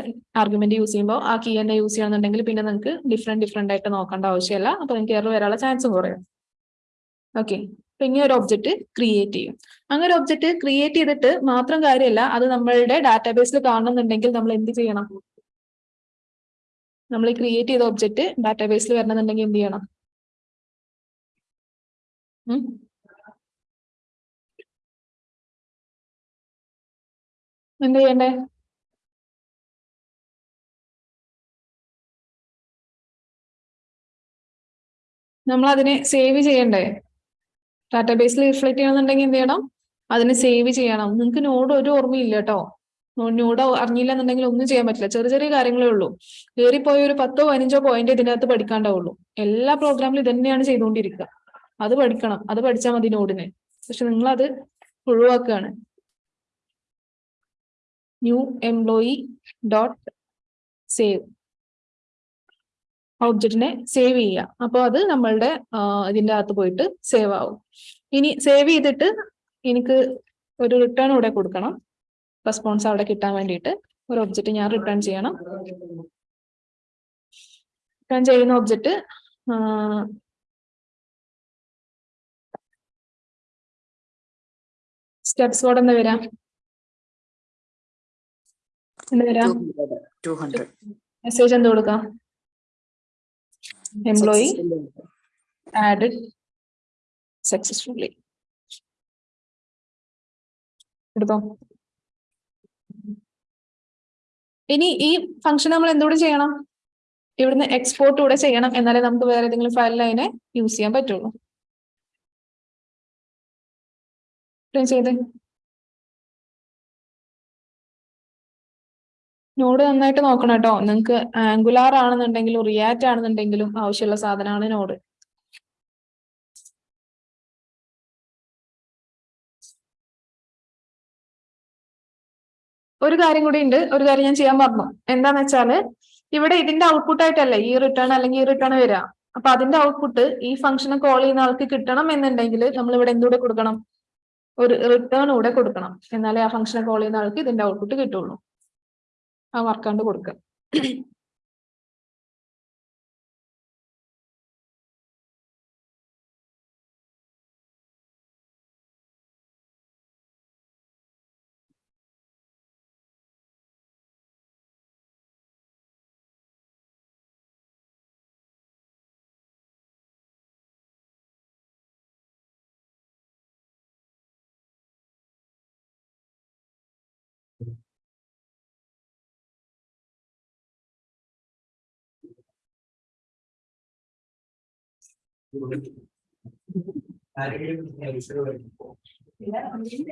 ആർഗ്യുമെന്റ് യൂസ് ചെയ്യുമ്പോൾ ആ കീ തന്നെ യൂസ് ചെയ്യണമെന്നുണ്ടെങ്കിൽ പിന്നെ നിങ്ങൾക്ക് ഡിഫറെന്റ് ഡിഫറെന്റ് ആയിട്ട് നോക്കേണ്ട ആവശ്യമില്ല. അപ്പൊ നിങ്ങൾക്ക് എറർ വരാനുള്ള ചാൻസ് കുറയും. ഓക്കെ അപ്പൊ ഇങ്ങനെ ഒരു ഒബ്ജക്റ്റ് ക്രിയേറ്റ് ചെയ്യും. അങ്ങനെ ഒരു ഒബ്ജക്റ്റ് ക്രിയേറ്റ് ചെയ്തിട്ട് മാത്രം കാര്യമല്ല അത് നമ്മളുടെ ഡാറ്റാബേസിൽ കാണണമെന്നുണ്ടെങ്കിൽ നമ്മൾ എന്ത് ചെയ്യണം? നമ്മൾ ക്രിയേറ്റ് ചെയ്ത ഒബ്ജക്റ്റ് ഡാറ്റാബേസിൽ വരണമെന്നുണ്ടെങ്കിൽ എന്ത് ചെയ്യണം? എന്ത് ചെയ്യണ്ടേ? നമ്മൾ അതിനെ സേവ് ചെയ്യണ്ടേ ഡാറ്റാബേസിൽ റിഫ്ലക്ട് ചെയ്യണമെന്നുണ്ടെങ്കിൽ എന്ത് ചെയ്യണം? അതിനെ സേവ് ചെയ്യണം. നിങ്ങൾക്ക് നോഡ് ഒരു ഓർമ്മയില്ല കേട്ടോ. നോഡ് അറിഞ്ഞില്ല എന്നുണ്ടെങ്കിൽ ഒന്നും ചെയ്യാൻ പറ്റില്ല. ചെറിയ ചെറിയ കാര്യങ്ങളേ ഉള്ളൂ. കയറിപ്പോയ ഒരു പത്തോ പതിനഞ്ചോ പോയിന്റ് ഇതിനകത്ത് പഠിക്കാണ്ടാവുള്ളൂ. എല്ലാ പ്രോഗ്രാമിലും ഇതന്നെയാണ് തന്നെയാണ് ചെയ്തുകൊണ്ടിരിക്കുക. അത് പഠിക്കണം. അത് പഠിച്ചാൽ മതി നോഡിനെ പക്ഷെ നിങ്ങൾ അത് ഒഴിവാക്കുകയാണ്. ന്യൂ എംപ്ലോയി ഡോട്ട് സേവ് ഒബ്ജക്റ്റിനെ സേവ് ചെയ്യുക. അപ്പോൾ അത് നമ്മളുടെ ഇതിന്റെ ഇതിന്റെ അകത്ത് പോയിട്ട് സേവ് ആവും. ഇനി സേവ് ചെയ്തിട്ട് എനിക്ക് ഒരു റിട്ടേൺ ഇവിടെ കൊടുക്കണം. റെസ്പോൺസ് അവിടെ കിട്ടാൻ വേണ്ടിയിട്ട്. ഒരു ഒബ്ജക്റ്റ് ഞാൻ റിട്ടേൺ ചെയ്യണം. റിട്ടേൺ ചെയ്യുന്ന ഒബ്ജക്റ്റ് സ്റ്റെപ്സ് കോഡ് എന്താ വരാം. എന്താ വരാം. മെസ്സേജ് എന്ത് കൊടുക്കാം? Employee added successfully. എടുത്തോ? ഇനി ഈ ഫംഗ്ഷൻ നമ്മൾ എന്തുകൂടെ ചെയ്യണം? ഇവിടുന്ന് എക്സ്പോർട്ട് കൂടെ ചെയ്യണം എന്നാലേ നമുക്ക് വേറെ ഏതെങ്കിലും ഫയലിൽ അതിനെ യൂസ് ചെയ്യാൻ പറ്റുള്ളൂ. ചെയ്തേ. നോഡ് നന്നായിട്ട് നോക്കണം കേട്ടോ. നിങ്ങൾക്ക് ആംഗുലാർ ആണെന്നുണ്ടെങ്കിലും റിയാക്ട് ആണെന്നുണ്ടെങ്കിലും ആവശ്യമുള്ള സാധനമാണ് നോട്. ഒരു കാര്യം കൂടി ഉണ്ട്. ഒരു കാര്യം ഞാൻ ചെയ്യാൻ പറഞ്ഞു എന്താന്ന് വെച്ചാൽ ഇവിടെ ഇതിന്റെ ഔട്ട്പുട്ട് ആയിട്ടല്ലേ ഈ റിട്ടേൺ അല്ലെങ്കിൽ ഈ റിട്ടേൺ വരിക. അപ്പൊ അതിന്റെ ഔട്ട്പുട്ട് ഈ ഫംഗ്ഷനെ കോൾ ചെയ്യുന്ന ആൾക്ക് കിട്ടണം എന്നുണ്ടെങ്കിൽ നമ്മൾ ഇവിടെ എന്തുകൂടെ കൊടുക്കണം? ഒരു റിട്ടേൺ കൂടെ കൊടുക്കണം. എന്നാലേ ആ ഫംഗ്ഷനെ കോൾ ചെയ്യുന്ന ആൾക്ക് ഇതിന്റെ ഔട്ട്പുട്ട് കിട്ടുള്ളൂ. ആ വർക്കാണ്ട് കൊടുക്കുക Gracias.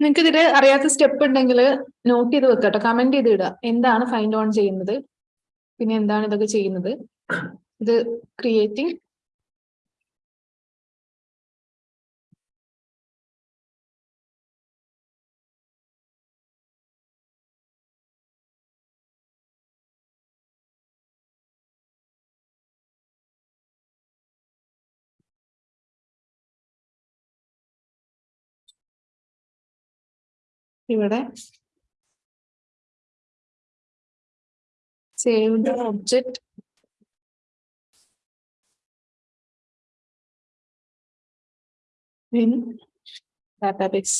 നിങ്ങൾക്ക് ഇതിൽ അറിയാത്ത സ്റ്റെപ്പ് ഉണ്ടെങ്കിൽ നോട്ട് ചെയ്ത് വെക്കട്ടോ. കമന്റ് ചെയ്ത് ഇടുക എന്താണ് ഫൈൻഡ് ഓൺ ചെയ്യുന്നത്? പിന്നെ എന്താണ് ഇതൊക്കെ ചെയ്യുന്നത്? ഇത് ക്രിയേറ്റിംഗ് ഇവിടെ save the object in database.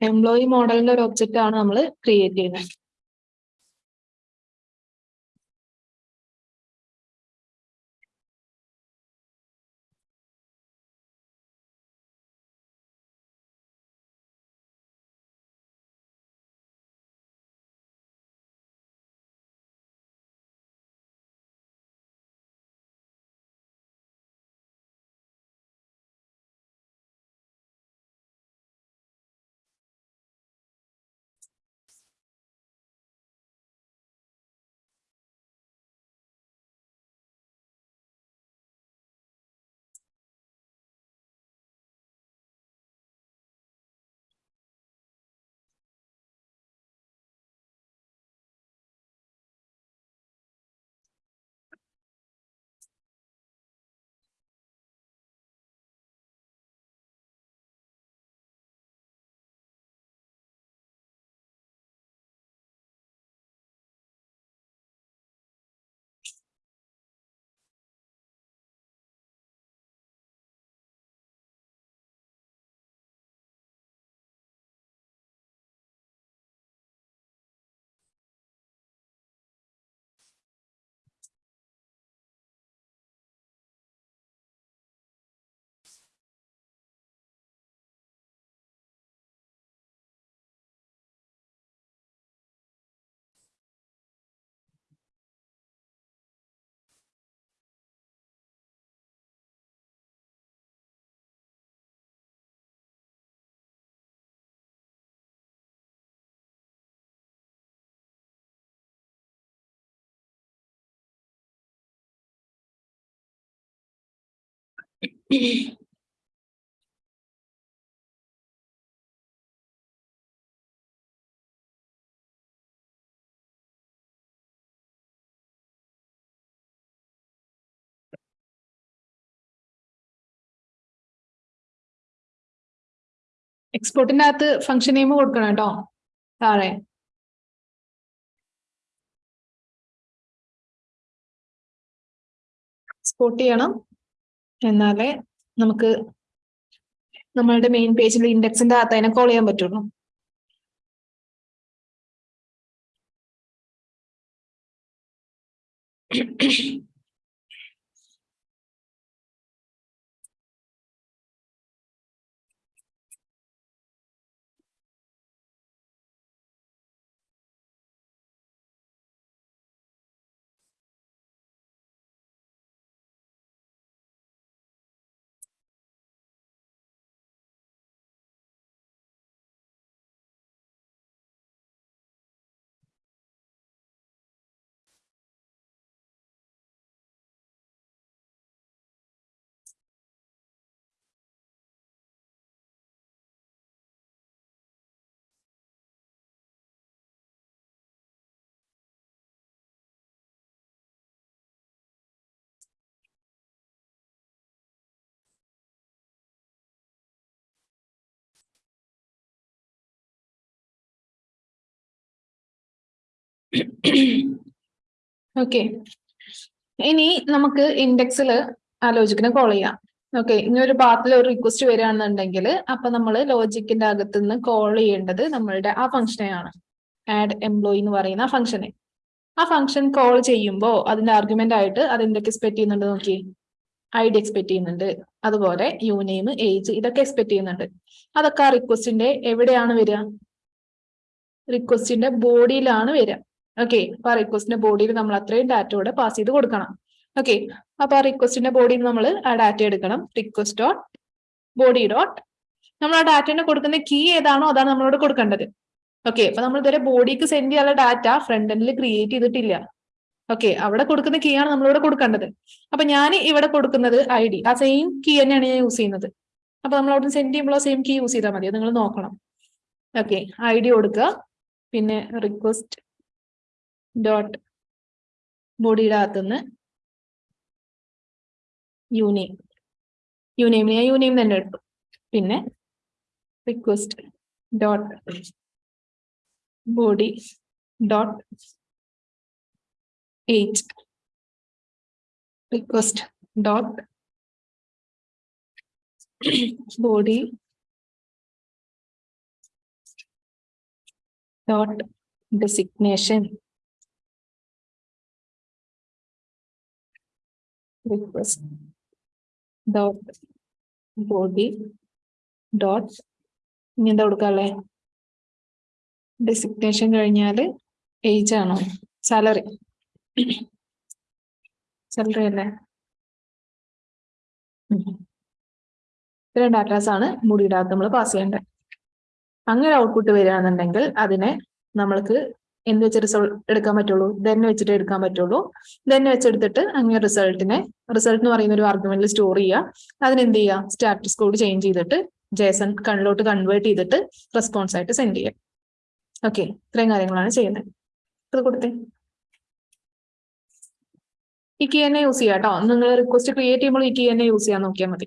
Employee മോഡലിന്റെ ഒരു ഒബ്ജക്റ്റ് ആണ് നമ്മൾ ക്രിയേറ്റ് ചെയ്യുന്നത്. എക്സ്പോർട്ടിന്റെ അകത്ത് ഫംഗ്ഷൻ നെയിം കൊടുക്കണം കേട്ടോ താഴെ. എക്സ്പോർട്ട് ചെയ്യണം. എന്നാലേ നമുക്ക് നമ്മളുടെ മെയിൻ പേജിൽ ഇൻഡെക്സിന്റെ അകത്ത് അതിനെ കോൾ ചെയ്യാൻ പറ്റുള്ളൂ. ഓക്കെ ഇനി നമുക്ക് ഇൻഡെക്സിൽ ആലോചിക്കുന്ന കോൾ ചെയ്യാം. ഓക്കെ ഇനി ഒരു പാത്തിൽ ഒരു റിക്വസ്റ്റ് വരികയാണെന്നുണ്ടെങ്കിൽ അപ്പൊ നമ്മൾ ലോജിക്കിന്റെ അകത്ത് നിന്ന് കോൾ ചെയ്യേണ്ടത് നമ്മളുടെ ആ ഫംഗ്ഷനെയാണ് ആഡ് എംപ്ലോയി എന്ന് പറയുന്ന ഫംഗ്ഷനെ ആ ഫംഗ്ഷൻ കോൾ ചെയ്യുമ്പോൾ അതിന്റെ ആർഗ്യുമെന്റ് ആയിട്ട് അത് എന്തൊക്കെ എക്സ്പെക്ട് ചെയ്യുന്നുണ്ട് നോക്കി? ഐ ഡി എക്സ്പെക്ട് ചെയ്യുന്നുണ്ട്. അതുപോലെ യു നെയിം ഏജ് ഇതൊക്കെ എക്സ്പെക്ട് ചെയ്യുന്നുണ്ട്. അതൊക്കെ ആ റിക്വസ്റ്റിന്റെ എവിടെയാണ് വരിക? റിക്വസ്റ്റിന്റെ ബോഡിയിലാണ് വരിക. ഓക്കെ അപ്പൊ ആ റിക്വസ്റ്റിന്റെ ബോഡിയിൽ നമ്മൾ അത്രയും ഡാറ്റ കൂടെ പാസ് ചെയ്ത് കൊടുക്കണം. ഓക്കെ അപ്പൊ ആ റിക്വസ്റ്റിന്റെ ബോഡിയിൽ നമ്മൾ ആ ഡാറ്റ എടുക്കണം. റിക്വസ്റ്റ് ഡോട്ട് ബോഡി ഡോട്ട് നമ്മൾ ആ ഡാറ്റനെ കൊടുക്കുന്ന കീ ഏതാണോ അതാണ് നമ്മളോട് കൊടുക്കേണ്ടത്. ഓക്കെ അപ്പൊ നമ്മൾ ഇതുവരെ ബോഡിക്ക് സെൻഡ് ചെയ്യാനുള്ള ഡാറ്റ ഫ്രണ്ട് എൻഡിൽ ക്രിയേറ്റ് ചെയ്തിട്ടില്ല. ഓക്കെ അവിടെ കൊടുക്കുന്ന കീ ആണ് നമ്മളിവിടെ കൊടുക്കേണ്ടത്. അപ്പൊ ഞാൻ ഇവിടെ കൊടുക്കുന്നത് ഐ ഡി ആ സെയിം കീ തന്നെയാണ് ഞാൻ യൂസ് ചെയ്യുന്നത്. അപ്പൊ നമ്മൾ അവിടെ സെൻഡ് ചെയ്യുമ്പോൾ സെയിം കീ യൂസ് ചെയ്താൽ മതി. നിങ്ങൾ നോക്കണം. ഓക്കെ ഐ ഡി കൊടുക്കുക. പിന്നെ റിക്വസ്റ്റ് ഡോട്ട് ബോഡിയുടെ അകത്തുനിന്ന് യൂനെയിം യൂനെയിം ഞാൻ യൂനെയിം തന്നെ എടുത്തു. പിന്നെ request dot body dot age request dot body dot designation. Request. Dot body. Dot ഇനി എന്താ കൊടുക്കാല്ലേ ഡെസിഗ്നേഷൻ കഴിഞ്ഞാൽ ഏജ് ആണോ? സാലറി സാലറി അല്ലേ. ഇത്രയും ഡാറ്റാസ് ആണ് മുടിയുടെ അകത്ത് നമ്മൾ പാസ് ചെയ്യേണ്ടത്. അങ്ങനെ ഔട്ട്പുട്ട് വരികയാണെന്നുണ്ടെങ്കിൽ അതിനെ നമ്മൾക്ക് എന്ത് വെച്ച് റിസൾട്ട് എടുക്കാൻ പറ്റുള്ളൂ. തന്നെ വെച്ചിട്ട് എടുക്കാൻ പറ്റുള്ളൂ. തന്നെ വെച്ചെടുത്തിട്ട് അങ്ങനെ റിസൾട്ടിനെ റിസൾട്ട് എന്ന് പറയുന്ന ഒരു ആർഗ്യുമെന്റിൽ സ്റ്റോർ ചെയ്യുക. അതിനെന്ത് ചെയ്യുക? സ്റ്റാറ്റസ് കോഡ് ചേഞ്ച് ചെയ്തിട്ട് ജേസൺ കണ്ണിലോട്ട് കൺവേർട്ട് ചെയ്തിട്ട് റെസ്പോൺസ് ആയിട്ട് സെൻഡ് ചെയ്യുക. ഓക്കെ ഇത്രയും കാര്യങ്ങളാണ് ചെയ്യുന്നത്. ഇത് കൊടുത്തേ. ഈ എന്നെ യൂസ് ചെയ്യാം കേട്ടോ നിങ്ങൾ റിക്വസ്റ്റ് ക്രിയേറ്റ് ചെയ്യുമ്പോൾ ഈ എന്നെ യൂസ് ചെയ്യാൻ നോക്കിയാൽ മതി.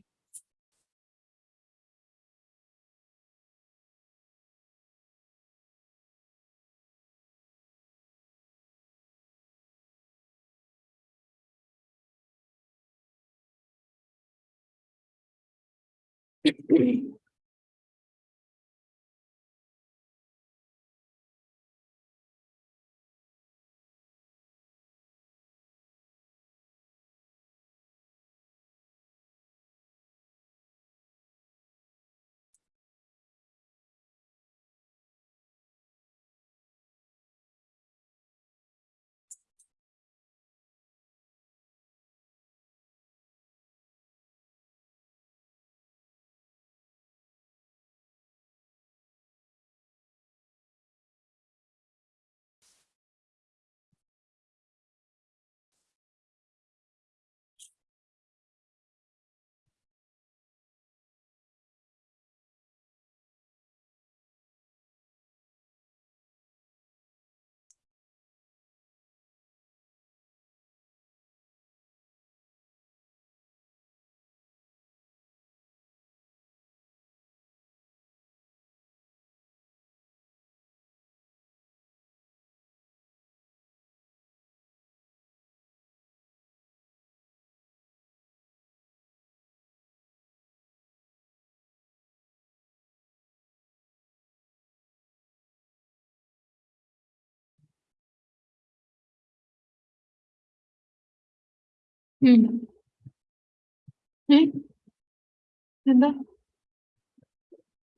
എന്താ?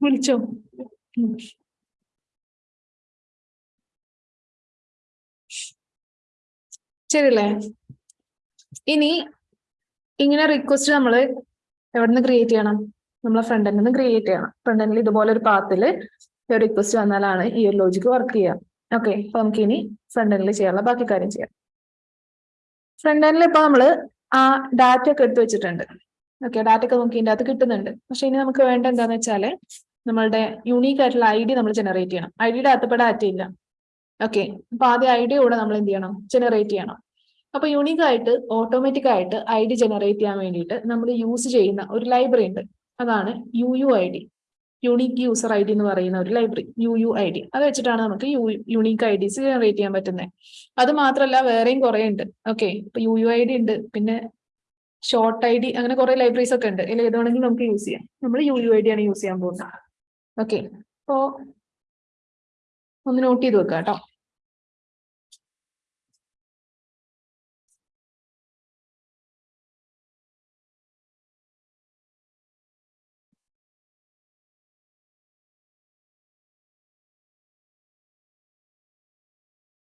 വിളിച്ചോ. ശരിയല്ലേ? ഇനി ഇങ്ങനെ റിക്വസ്റ്റ് നമ്മൾ എവിടുന്ന് ക്രിയേറ്റ് ചെയ്യണം? നമ്മളെ ഫ്രണ്ട് നിന്ന് ക്രിയേറ്റ് ചെയ്യണം. ഫ്രണ്ട് എൻഡിൽ ഇതുപോലെ ഒരു പാത്തിൽ ഒരു റിക്വസ്റ്റ് വന്നാലാണ് ഈ ഒരു ലോജിക്ക് വർക്ക് ചെയ്യുക ഓക്കെ അപ്പൊ നമുക്ക് ഇനി ഫ്രണ്ട് എൻഡിൽ ചെയ്യാനുള്ള ബാക്കി കാര്യം ചെയ്യാം. ഫ്രണ്ട് എൻഡിൽ ഇപ്പൊ നമ്മൾ ആ ഡാറ്റ ഒക്കെ എടുത്തു വെച്ചിട്ടുണ്ട്. ഓക്കെ ഡാറ്റ ഒക്കെ നമുക്ക് ഇതിന്റെ അകത്ത് കിട്ടുന്നുണ്ട്. പക്ഷെ ഇനി നമുക്ക് വേണ്ട എന്താന്ന് വെച്ചാൽ നമ്മളുടെ യൂണിക് ആയിട്ടുള്ള ഐ ഡി നമ്മൾ ജനറേറ്റ് ചെയ്യണം. ഐ ഡിയുടെ അകത്ത് ഡാറ്റ ഇല്ല. ഓക്കെ അപ്പൊ ആദ്യം ഐ ഡി കൂടെ നമ്മൾ എന്ത് ചെയ്യണം? ജനറേറ്റ് ചെയ്യണം. അപ്പൊ യൂണിക് ആയിട്ട് ഓട്ടോമാറ്റിക് ആയിട്ട് ഐ ഡി ജനറേറ്റ് ചെയ്യാൻ വേണ്ടിയിട്ട് നമ്മൾ യൂസ് ചെയ്യുന്ന ഒരു ലൈബ്രറി ഉണ്ട്. അതാണ് U U I D unique user I D എന്ന് പറയുന്ന ഒരു library U U I D അത് വെച്ചിട്ടാണ് നമുക്ക് U unique I Ds generate ചെയ്യാൻ പറ്റുന്നത് അത് മാത്രമല്ല വേറെയും കുറെ ഉണ്ട്. ഓക്കെ ഇപ്പൊ യു യു ഐ ഡി ഉണ്ട് പിന്നെ ഷോർട്ട് ഐ ഡി അങ്ങനെ കുറെ ലൈബ്രറീസ് ഒക്കെ ഉണ്ട്. ഇതിൽ ഏതാണെങ്കിലും നമുക്ക് യൂസ് ചെയ്യാം. നമ്മൾ യു യു ഐ ഡി ആണ് യൂസ് ചെയ്യാൻ പോകുന്നത്. ഓക്കെ അപ്പോ ഒന്ന് നോട്ട് ചെയ്ത് വെക്കാം കേട്ടോ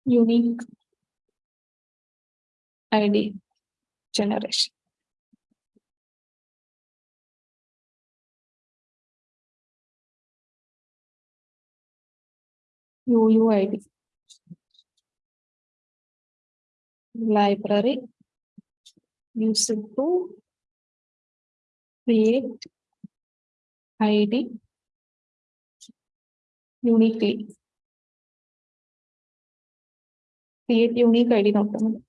unique ID generation. UUID. Library. Use it to create ID uniquely. create unique ID document.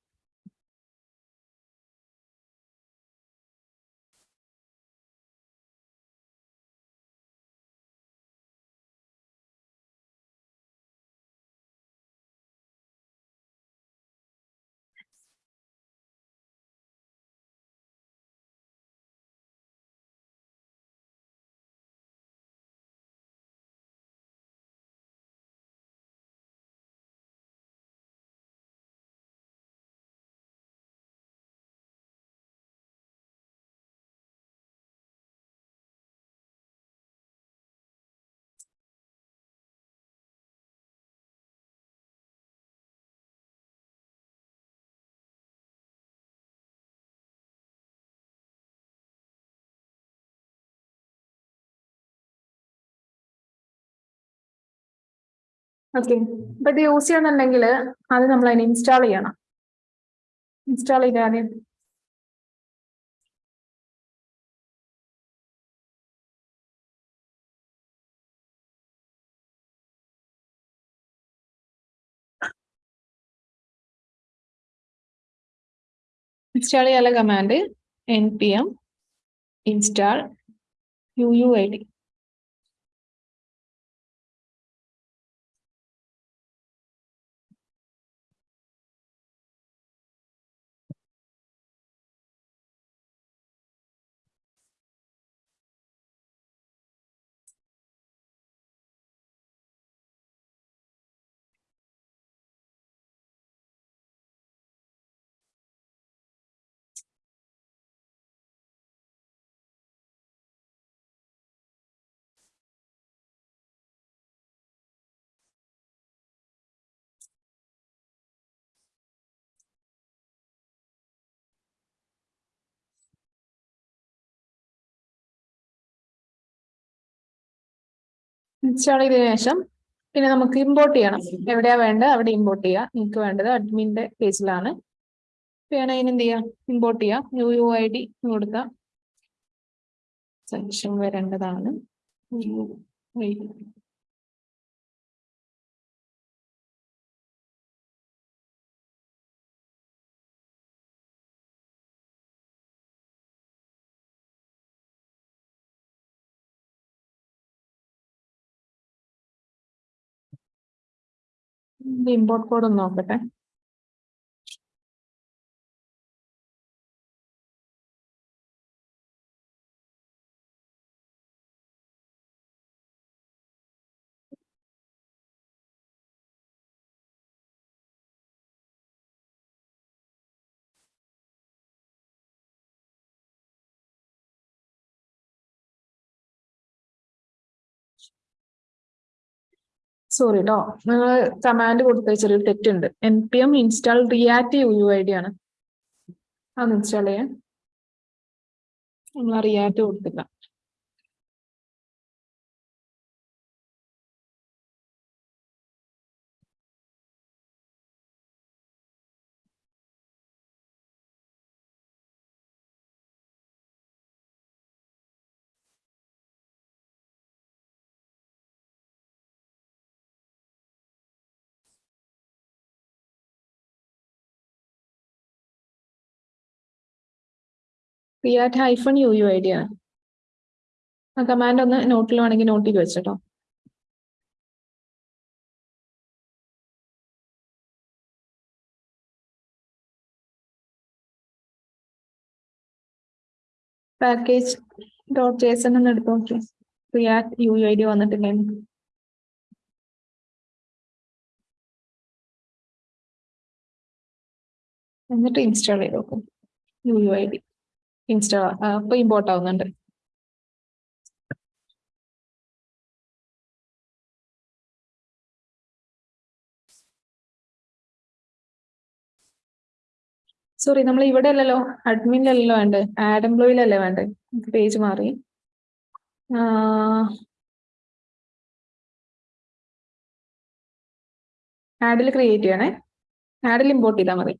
Okay അപ്പൊ ഇത് യൂസ് ചെയ്യണമെന്നുണ്ടെങ്കിൽ അത് നമ്മൾ അതിനെ ഇൻസ്റ്റാൾ ചെയ്യണം. ഇൻസ്റ്റാൾ ചെയ്ത് ആദ്യം ഇൻസ്റ്റാൾ ചെയ്യാനുള്ള command N P M install U U I D install ചെയ്തതിനു ശേഷം പിന്നെ നമുക്ക് ഇമ്പോർട്ട് ചെയ്യണം. എവിടെയാ വേണ്ടത്? അവിടെ ഇമ്പോർട്ട് ചെയ്യാം. നിങ്ങൾക്ക് വേണ്ടത് അഡ്മിന്റെ പേജിലാണ്. വേണം അതിന് എന്ത് ചെയ്യാം? ഇമ്പോർട്ട് ചെയ്യാം. യു യു ഐ ഡി കൊടുക്കാം. സെക്ഷൻ വരേണ്ടതാണ്. UUID. ഇമ്പോർട്ട് കോഡ് ഒന്ന് നോക്കട്ടെ സോറി കേട്ടോ നിങ്ങൾ കമാൻഡ് കൊടുത്ത ചെറിയൊരു തെറ്റുണ്ട്. N P M install React U I D ആണ്. അത് ഇൻസ്റ്റാൾ ചെയ്യാൻ? നമ്മൾ റിയാക്ട് കൊടുത്തില്ല. React hyphen U U I D ആണ്. ആ കമാൻഡ് ഒന്ന് നോട്ടിൽ വേണമെങ്കിൽ നോട്ട് ചെയ്ത് വെച്ചോ പാക്കേജ് ഡോട്ട് ജേസൺ എന്ന് എടുത്ത് നോക്കി. റിയാക്ട് യു ഐ ഡി വന്നിട്ടില്ലേ? എന്നിട്ട് ഇൻസ്റ്റാൾ ചെയ്ത് നോക്കും. U U I D install അപ്പൊ ഇമ്പോർട്ട് ആവുന്നുണ്ട്. സോറി നമ്മൾ ഇവിടെ അല്ലല്ലോ അഡ്മിനിലല്ലോ വേണ്ടത് ആഡ് എംപ്ലോയിലല്ലേ വേണ്ടത് പേജ് മാറി. ആഡിൽ ക്രിയേറ്റ് ചെയ്യണേ. ആഡിൽ ഇമ്പോർട്ട് ചെയ്താൽ മതി.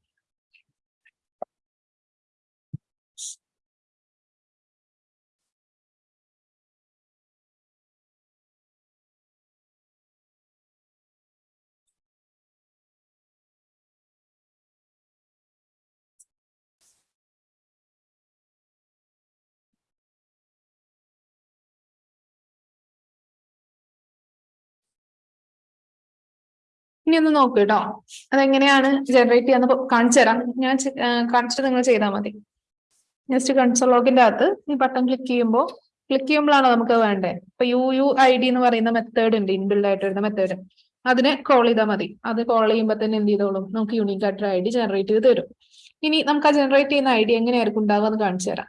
ഇനി ഒന്ന് നോക്കൂ കേട്ടോ അതെങ്ങനെയാണ് ജനറേറ്റ് ചെയ്യാന്ന് കാണിച്ചു തരാം. ഞാൻ കാണിച്ചിട്ട് നിങ്ങൾ ചെയ്താൽ മതി. ജസ്റ്റ് കൺസോൾ ലോഗിന്റെ അകത്ത് ഈ ബട്ടൺ ക്ലിക്ക് ചെയ്യുമ്പോൾ ക്ലിക്ക് ചെയ്യുമ്പോഴാണോ നമുക്ക് വേണ്ടേ? ഇപ്പൊ യു യു ഐ ഡി എന്ന് പറയുന്ന മെത്തേഡ് ഉണ്ട് ഇൻബിൽഡ് ആയിട്ട് വരുന്ന മെത്തേഡ് അതിനെ കോൾ ചെയ്താൽ മതി. അത് കോൾ ചെയ്യുമ്പോൾ തന്നെ എന്ത് ചെയ്തോളും? നമുക്ക് യൂണിക് ആയിട്ടൊരു ഐ ഡി ജനറേറ്റ് ചെയ്ത് തരും. ഇനി നമുക്ക് ആ ജനറേറ്റ് ചെയ്യുന്ന ഐ ഡി എങ്ങനെയായിരിക്കും ഉണ്ടാവുക എന്ന് കാണിച്ചു തരാം.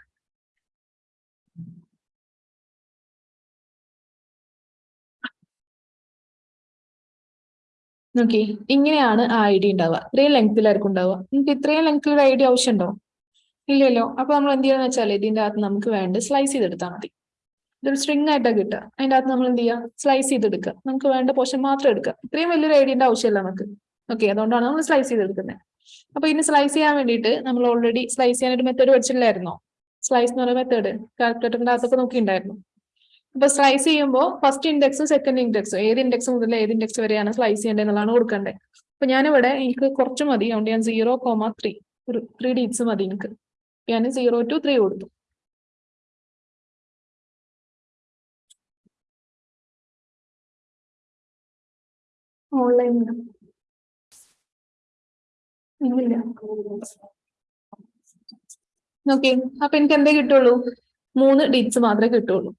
നോക്കി. ഇങ്ങനെയാണ് ആ ഐ ഡി ഉണ്ടാവുക. ഇത്രയും ലെങ്തിലായിരിക്കും ഉണ്ടാവുക. നിങ്ങൾക്ക് ഇത്രയും ലെങ്തിൽ ഒരു ഐ ഡി ആവശ്യമുണ്ടോ? ഇല്ലല്ലോ. അപ്പൊ നമ്മൾ എന്ത് ചെയ്യാന്ന് വെച്ചാൽ ഇതിന്റെ അകത്ത് നമുക്ക് വേണ്ട സ്ലൈസ് ചെയ്തെടുത്താൽ മതി. ഇതൊരു സ്ട്രിങ് ആയിട്ടാണ് കിട്ടുക. അതിന്റെ അകത്ത് നമ്മൾ എന്ത് ചെയ്യുക? സ്ലൈസ് ചെയ്തെടുക്കുക. നമുക്ക് വേണ്ട പോർഷൻ മാത്രം എടുക്കുക. ഇത്രയും വലിയൊരു ഐഡിയന്റെ ആവശ്യമില്ല നമുക്ക്. ഓക്കെ അതുകൊണ്ടാണ് നമ്മൾ സ്ലൈസ് ചെയ്തെടുക്കുന്നത്. അപ്പൊ ഇനി സ്ലൈസ് ചെയ്യാൻ വേണ്ടിയിട്ട് നമ്മൾ ഓൾറെഡി സ്ലൈസ് ചെയ്യാനൊരു മെത്തേഡ് പഠിച്ചിട്ടില്ലായിരുന്നോ സ്ലൈസ് എന്ന് പറയുന്ന മെത്തേഡ് കാൽക്കുലേറ്ററിന്റെ അകത്തൊക്കെ നോക്കിയിട്ടുണ്ടായിരുന്നു? അപ്പൊ സ്ലൈസ് ചെയ്യുമ്പോൾ ഫസ്റ്റ് ഇൻഡെക്സ് സെക്കൻഡ് ഇൻഡെക്സ് ഏത് ഇൻഡെക്സ് മുതൽ ഏത് ഇൻഡെക്സ് വരെയാണ് സ്ലൈസ് ചെയ്യേണ്ടത് എന്നുള്ളതാണ് കൊടുക്കേണ്ടത് അപ്പൊ ഞാനിവിടെ എനിക്ക് കുറച്ച് മതി. അതുകൊണ്ട് ഞാൻ സീറോ കോമ ത്രീ ഒരു ത്രീ ഡീറ്റ്സ് മതി എനിക്ക്. ഞാൻ സീറോ ടു ത്രീ കൊടുത്തു. ഓൺലൈൻ ഇല്ല നോക്കി അപ്പൊ എനിക്ക് എന്തേ കിട്ടുള്ളൂ? മൂന്ന് ഡീറ്റ്സ് മാത്രമേ കിട്ടുള്ളൂ.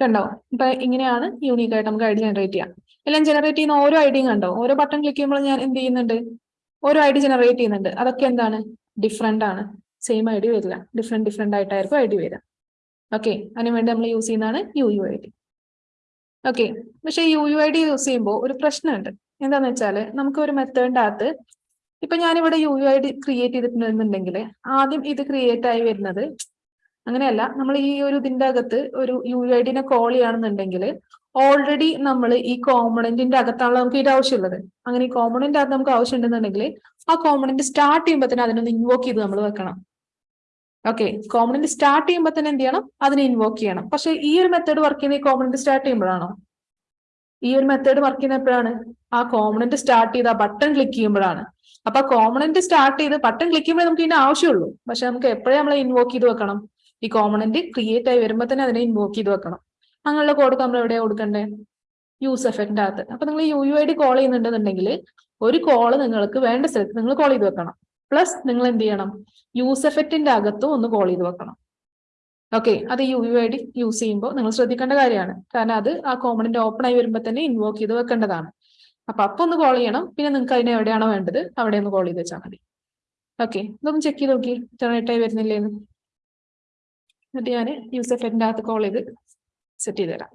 കണ്ടോ? ഇപ്പൊ ഇങ്ങനെയാണ് യൂണീക്ക് ആയിട്ട് നമുക്ക് ഐ ഡി ജനറേറ്റ് ചെയ്യാം. എല്ലാം ജനറേറ്റ് ചെയ്യുന്ന ഓരോ ഐഡിയും കണ്ടോ? ഓരോ ബട്ടൺ ക്ലിക്ക് ചെയ്യുമ്പോൾ ഞാൻ എന്ത് ചെയ്യുന്നുണ്ട്? ഓരോ ഐ ഡി ജനറേറ്റ് ചെയ്യുന്നുണ്ട്. അതൊക്കെ എന്താണ്? ഡിഫറെന്റ് ആണ്. സെയിം ഐ ഡി വരില്ല. ഡിഫറെന്റ് ഡിഫറെന്റ് ആയിട്ടായിരിക്കും ഐ ഡി വരിക ഓക്കെ അതിനുവേണ്ടി നമ്മൾ യൂസ് ചെയ്യുന്നതാണ് U U I D okay പക്ഷെ U U I D use ചെയ്യുമ്പോൾ ഒരു പ്രശ്നമുണ്ട്. എന്താന്ന് വെച്ചാൽ നമുക്ക് ഒരു മെത്തേഡിന്റെ അകത്ത് ഇപ്പൊ ഞാനിവിടെ U U I D create ചെയ്തിട്ടുണ്ടെന്നുണ്ടെങ്കിൽ ആദ്യം ഇത് ക്രിയേറ്റ് ആയി വരുന്നത് അങ്ങനെയല്ല നമ്മൾ ഈ ഒരു ഇതിന്റെ അകത്ത് ഒരു യു ഐ ഡിനെ കോൾ ചെയ്യുകയാണെന്നുണ്ടെങ്കിൽ ഓൾറെഡി നമ്മൾ ഈ കോമ്പണന്റിന്റെ അകത്താണല്ലോ നമുക്ക് ഇത് ആവശ്യമുള്ളത്. അങ്ങനെ ഈ കോമ്പണന്റ് അകത്ത് നമുക്ക് ആവശ്യമുണ്ടെന്നുണ്ടെങ്കിൽ ആ കോമ്പണന്റ് സ്റ്റാർട്ട് ചെയ്യുമ്പോൾ തന്നെ അതിനൊന്ന് ഇൻവോക്ക് ചെയ്ത് നമ്മൾ വെക്കണം. ഓക്കെ കോമ്പണന്റ് സ്റ്റാർട്ട് ചെയ്യുമ്പോൾ തന്നെ എന്ത് ചെയ്യണം? അതിനെ ഇൻവോക്ക് ചെയ്യണം. പക്ഷെ ഈ ഒരു മെത്തേഡ് വർക്ക് ചെയ്യുന്ന ഈ കോമ്പണന്റ് സ്റ്റാർട്ട് ചെയ്യുമ്പോഴാണോ? ഈ ഒരു മെത്തേഡ് വർക്ക് ചെയ്യുന്ന എപ്പോഴാണ്? ആ കോമ്പണന്റ് സ്റ്റാർട്ട് ചെയ്ത് ആ ബട്ടൺ ക്ലിക്ക് ചെയ്യുമ്പോഴാണ്. അപ്പൊ കോമ്പണന്റ് സ്റ്റാർട്ട് ചെയ്ത് ബട്ടൺ ക്ലിക്ക് ചെയ്യുമ്പോൾ നമുക്ക് ഇതിന്റെ ആവശ്യമുള്ളൂ. പക്ഷെ നമുക്ക് എപ്പോഴേ നമ്മൾ ഇൻവോക്ക് ചെയ്ത് വെക്കണം? ഈ കോമണന്റ് ക്രിയേറ്റ് ആയി വരുമ്പോൾ തന്നെ അതിനെ ഇൻവോക്ക് ചെയ്ത് വെക്കണം. അങ്ങനെയുള്ള കോഡ് നമ്മൾ എവിടെയാണ് കൊടുക്കണ്ടേ? യൂസ് എഫക്റ്റിന്റെ അകത്ത്. അപ്പൊ നിങ്ങൾ U U I D call ചെയ്യുന്നുണ്ടെന്നുണ്ടെങ്കിൽ ഒരു കോൾ നിങ്ങൾക്ക് വേണ്ട സ്ഥലത്ത് നിങ്ങൾ കോൾ ചെയ്ത് വെക്കണം. പ്ലസ് നിങ്ങൾ എന്ത് ചെയ്യണം? യൂസ് എഫക്റ്റിന്റെ അകത്തും ഒന്ന് കോൾ ചെയ്ത് വെക്കണം. ഓക്കെ അത് U U I D use ചെയ്യുമ്പോൾ നിങ്ങൾ ശ്രദ്ധിക്കേണ്ട കാര്യമാണ്. കാരണം അത് ആ കോമണിന്റെ ഓപ്പൺ ആയി വരുമ്പോൾ തന്നെ ഇൻവോക്ക് ചെയ്ത് വെക്കേണ്ടതാണ്. അപ്പൊ അപ്പൊ ഒന്ന് കോൾ ചെയ്യണം. പിന്നെ നിങ്ങൾക്ക് അതിനെ എവിടെയാണോ വേണ്ടത് അവിടെ ഒന്ന് കോൾ ചെയ്ത് വെച്ചാൽ മതി. ഓക്കെ ഇതൊന്ന് ചെക്ക് ചെയ്ത് നോക്കി. ജനറേറ്റ് ആയി വരുന്നില്ലേന്ന്. എന്നിട്ട് ഞാൻ യൂസ് എഫക്റ്റിന്റെ അകത്ത് കോൾ ചെയ്ത് സെറ്റ് ചെയ്ത് തരാം.